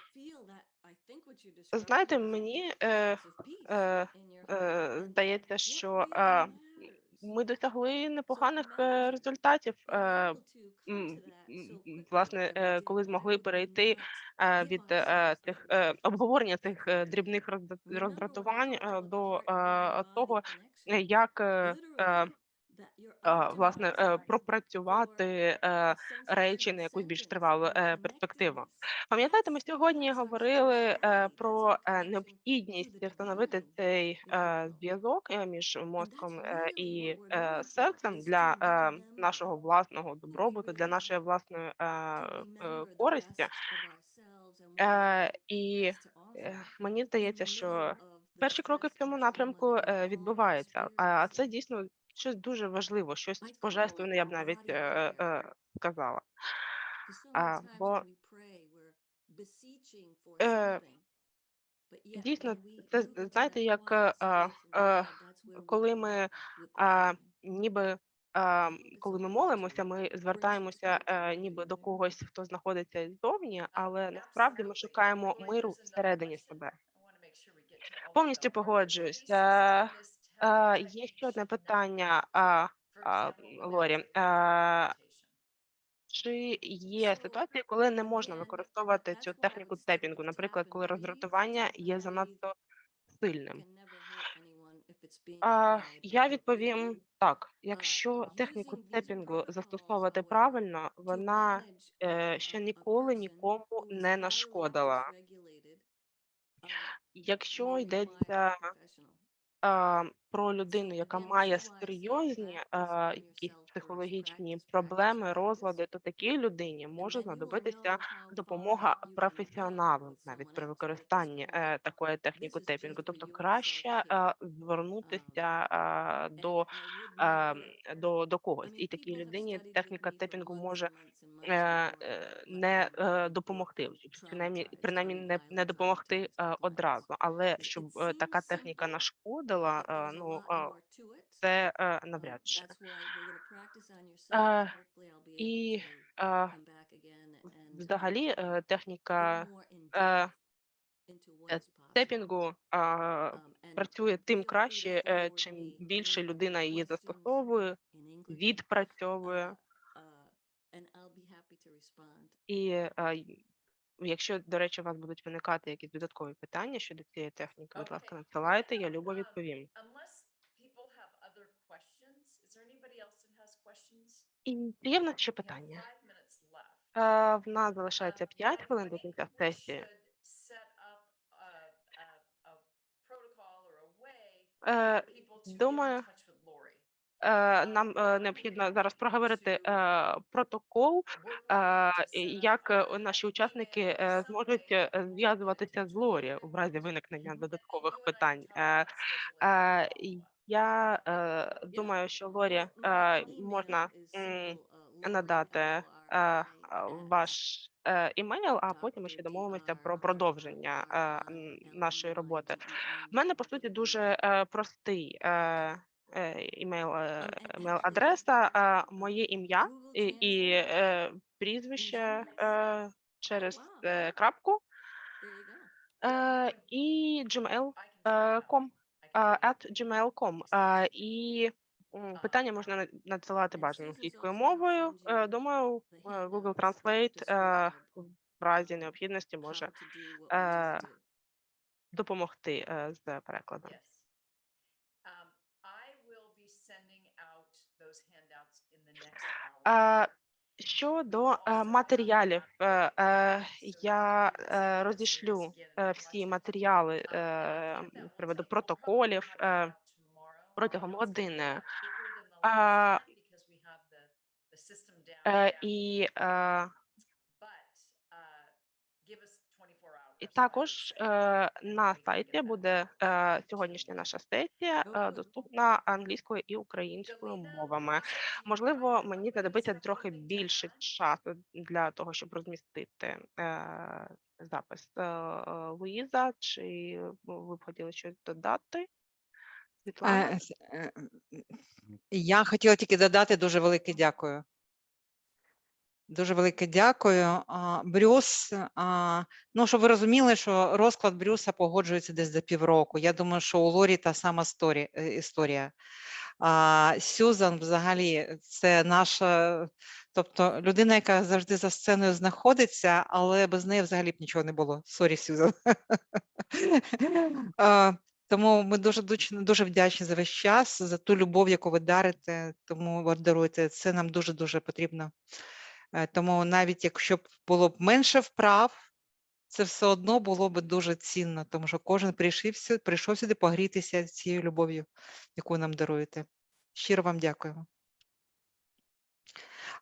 [SPEAKER 1] знаєте, мені е, е, е, здається, що е, ми досягли непоганих е, результатів. Е, Власне, е, коли змогли перейти е, від е, тих е, обговорення цих е, дрібних роздратувань е, до е, того, як е, е, е, власне е, пропрацювати е, речі на якусь більш тривалу е, перспективу. Пам'ятаєте, ми сьогодні говорили про необхідність встановити цей зв'язок між мозком і серцем для нашого власного добробуту, для нашої власної користі. І мені здається, що перші кроки в цьому напрямку відбуваються. А це дійсно щось дуже важливо, щось божественне, я б навіть е, е, сказала. А, бо е, дійсно, це знаєте, як е, е, коли ми а, ніби коли ми молимося, ми звертаємося е, ніби до когось, хто знаходиться ззовні, але насправді ми шукаємо миру всередині себе. Повністю погоджуюся. Є ще одне питання, Лорі. Чи є ситуації, коли не можна використовувати цю техніку тепінгу, наприклад, коли роздратування є занадто сильним? Я відповім так: якщо техніку тепінгу застосовувати правильно, вона е, ще ніколи нікому не нашкодила. Якщо йдеться про людину, яка має серйозні е, якісь психологічні проблеми, розлади, то такій людині може знадобитися допомога професіоналам навіть при використанні е, такої техніки тепінгу. Тобто краще е, звернутися е, до, е, до, до когось. І такій людині техніка тепінгу може е, е, не е, допомогти, принаймні, принаймні не, не допомогти е, одразу, але щоб е, така техніка нашкодила, е, ну це е, навряд чи. І е, взагалі е, техніка е, е, тепінгу е, працює тим краще, чим більше людина її застосовує, відпрацьовує. І е, й- якщо, до речі, у вас будуть виникати якісь додаткові питання щодо цієї техніки, будь ласка, надсилайте, я любо
[SPEAKER 6] Um,
[SPEAKER 1] відповім. І є в нас ще питання? Е, В нас залишається
[SPEAKER 6] Um,
[SPEAKER 1] 5 хвилин до кінця сесії. Е, думаю, Нам е, необхідно зараз проговорити е, протокол, е, як е, наші учасники е, зможуть е, зв'язуватися з Лорі у разі виникнення додаткових питань. Е, е, Я е, думаю, що Лорі е, можна надати е, е, ваш е, імейл, а потім ми ще домовимося про продовження е, нашої роботи. У мене по суті дуже е, простий е, е, е, імейл-адреса, е, моє ім'я і, і е, прізвище е, через е, крапку. Е, і gmail.com at gmail.com. Е, І питання можна надсилати бажано англійською мовою. Е, Думаю, е, Google Translate е, в разі необхідності може е, допомогти е, з перекладом.
[SPEAKER 6] Yes. Um, I will be sending out those handouts in the next hour.
[SPEAKER 1] Е, Щодо матеріалів, е, е, я розійшлю е, всі матеріали з приводу протоколів протягом години. І е, І також е, на сайті буде е, сьогоднішня наша сесія е, доступна англійською і українською мовами. Можливо, мені знадобиться трохи більше часу для того, щоб розмістити е, запис. Е, Луїза, чи ви б хотіли щось додати? Світлана?
[SPEAKER 4] Я хотіла тільки додати дуже велике дякую. Дуже велике дякую. Брюс, ну, щоб ви розуміли, що розклад Брюса погоджується десь за півроку. Я думаю, що у Лорі та сама е, історія. А Сюзан взагалі це наша, тобто людина, яка завжди за сценою знаходиться, але без неї взагалі б нічого не було. Sorry, Сюзан. [laughs] Тому ми дуже дуже вдячні за весь час, за ту любов, яку ви дарите, тому ви даруєте. Це нам дуже дуже потрібно. Е, Тому навіть якщо б було б менше вправ, це все одно було б дуже цінно, тому що кожен прийшов прийшов сюди погрітися цією любов'ю, яку нам даруєте. Щиро вам дякуємо.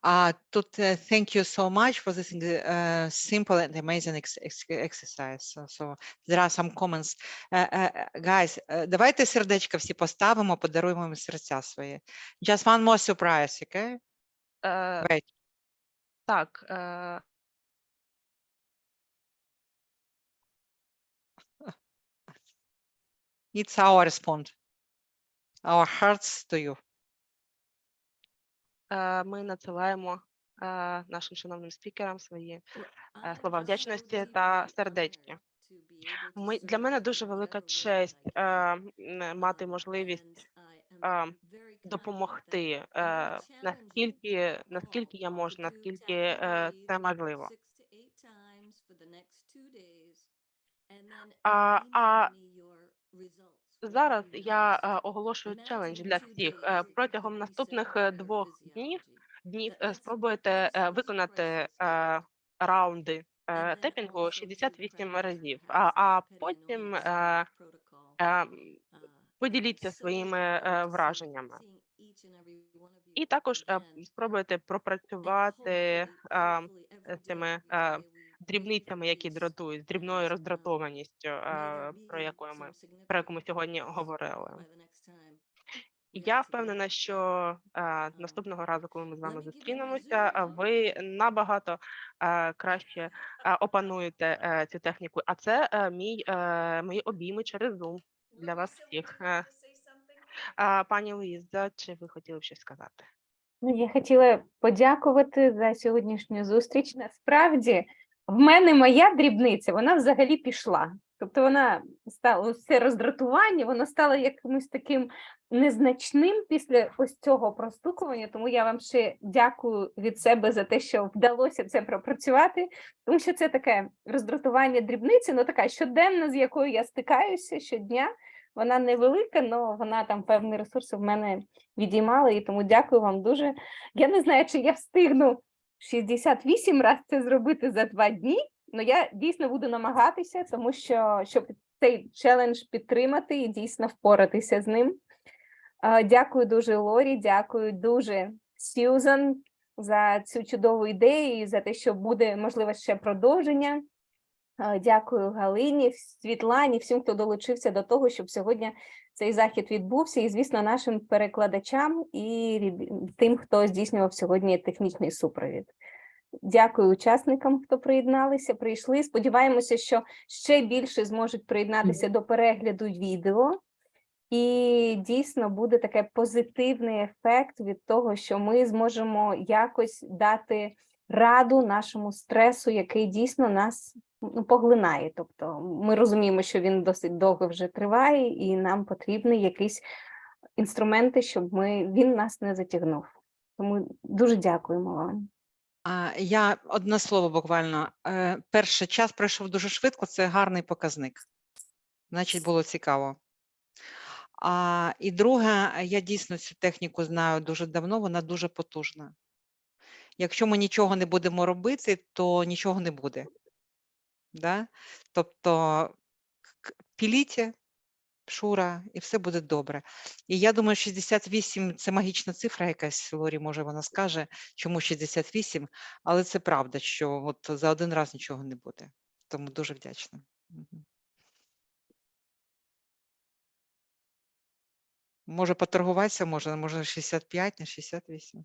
[SPEAKER 4] А тут е, thank you so much for this uh, simple and amazing ex- ex- exercise. So, so there are some comments. Е, е, guys, е, давайте сердечка всі поставимо, подаруємо їм серця свої. Just one more surprise, okay?
[SPEAKER 1] Е,
[SPEAKER 4] Wait.
[SPEAKER 1] Так, е,
[SPEAKER 4] It's our response. Our hearts to you.
[SPEAKER 1] е, ми надсилаємо е, нашим шановним спікерам свої слова вдячності та сердечки. Ми, для мене дуже велика честь мати можливість допомогти, е, наскільки, наскільки я можу, наскільки е, це можливо. А, а зараз я е, оголошую челендж для всіх. Протягом наступних двох днів днів спробуйте виконати раунди тепінгу 68 разів, а, а потім поділіться своїми е, враженнями. І також е, спробуйте пропрацювати з цими дрібницями, які дратують, з дрібною роздратованістю, е, про яку ми про яку ми сьогодні говорили. Я впевнена, що е, наступного разу, коли ми з вами зустрінемося, е, ви набагато е, краще е, опануєте е, цю техніку. А це е, мій е, мої обійми через Zoom для вас всіх. Пані Луїза, чи ви хотіли б щось сказати?
[SPEAKER 9] Ну, я хотіла подякувати за сьогоднішню зустріч. Насправді, в мене моя дрібниця, вона взагалі пішла. Тобто вона стала ось це роздратування, воно стало якимось таким незначним після ось цього простукування. Тому я вам ще дякую від себе за те, що вдалося це пропрацювати, тому що це таке роздратування дрібниці, ну така щоденна, з якою я стикаюся щодня. Вона невелика, але вона там певні ресурси в мене відіймала, і тому дякую вам дуже. Я не знаю, чи я встигну 68 разів це зробити за два дні, але я дійсно буду намагатися, тому що щоб цей челендж підтримати і дійсно впоратися з ним. Дякую дуже Лорі, дякую дуже Сьюзан за цю чудову ідею і за те, що буде можливо ще продовження. Е, Дякую Галині, Світлані, всім, хто долучився до того, щоб сьогодні цей захід відбувся, і, звісно, нашим перекладачам і тим, хто здійснював сьогодні технічний супровід. Дякую учасникам, хто приєдналися, прийшли. Сподіваємося, що ще більше зможуть приєднатися до перегляду відео. І дійсно буде таке позитивний ефект від того, що ми зможемо якось дати раду нашому стресу, який дійсно нас поглинає. Тобто ми розуміємо, що він досить довго вже триває, і нам потрібні якісь інструменти, щоб ми він нас не затягнув. Тому дуже дякуємо вам.
[SPEAKER 4] Я одне слово буквально. Е, Перший час пройшов дуже швидко, це гарний показник. Значить, було цікаво. А, і друге, я дійсно цю техніку знаю дуже давно, вона дуже потужна. Якщо ми нічого не будемо робити, то нічого не буде. Да? Тобто піліть, Шура, і все буде добре. І я думаю, 68 це магічна цифра якась, Лорі, може, вона скаже, чому 68, але це правда, що от за один раз нічого не буде. Тому дуже вдячна. Може поторгуватися, може, може 65, не 68.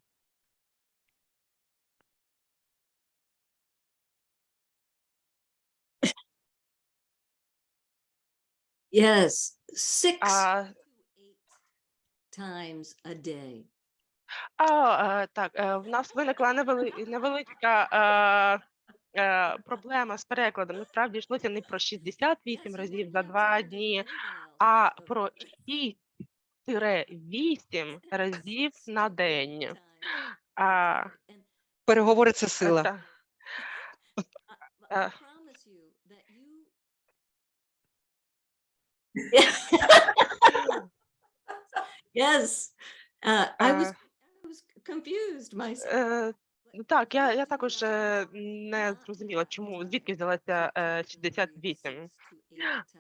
[SPEAKER 3] Yes, six
[SPEAKER 1] А,
[SPEAKER 3] eight times a day.
[SPEAKER 1] а, е, так, е, в нас виникла невели- невеличка е, е, проблема з перекладом. Насправді йшлося не про 68 разів за два дні, а про 6-8 разів на день. А,
[SPEAKER 4] Переговори це сила.
[SPEAKER 1] та-
[SPEAKER 3] I
[SPEAKER 1] Uh,
[SPEAKER 3] promise you that you. [laughs] Yes, uh, I was,
[SPEAKER 1] Uh,
[SPEAKER 3] I was confused myself.
[SPEAKER 1] Е, ну Так, я, я також е, не зрозуміла, чому звідки взялася е, 68.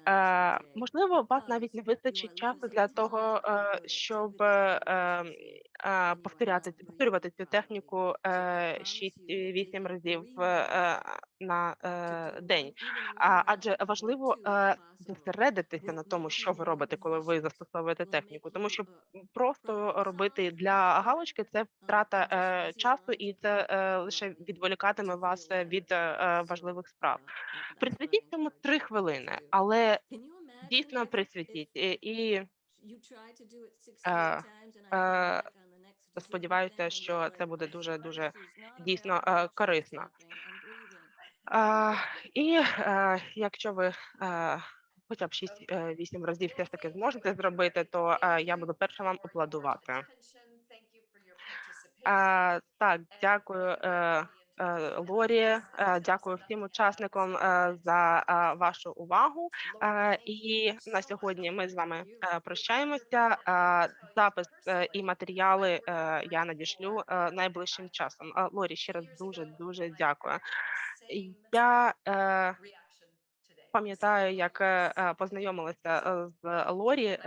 [SPEAKER 1] Е, можливо, у вас навіть не вистачить часу для того, е, щоб е, е, повторяти повторювати цю техніку е, 6-8 разів е, на е, день. Адже важливо е, зосередитися на тому, що ви робите, коли ви застосовуєте техніку, тому що просто робити для галочки це втрата е, часу, і це е, лише відволікатиме вас е, від е, е, важливих справ. Присвятіть цьому три хвилини, але дійсно присвятіть і, і е, е, сподіваюся, що це буде дуже дуже дійсно е, корисно. І е, якщо ви е, хоча б 6-8 разів все ж таки зможете зробити, то я буду перша вам аплодувати. Так, дякую. Е, Лорі, е, дякую всім учасникам е, за вашу увагу. І на сьогодні ми з вами прощаємося. Запис і матеріали я надішлю найближчим часом. Лорі, ще раз дуже дуже дякую. Я пам'ятаю, як познайомилася з Лорі,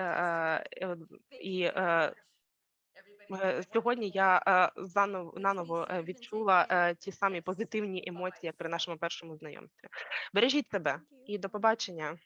[SPEAKER 1] і сьогодні я е, заново наново е, відчула е, ті самі позитивні емоції, як при нашому першому знайомстві. Бережіть себе і до побачення.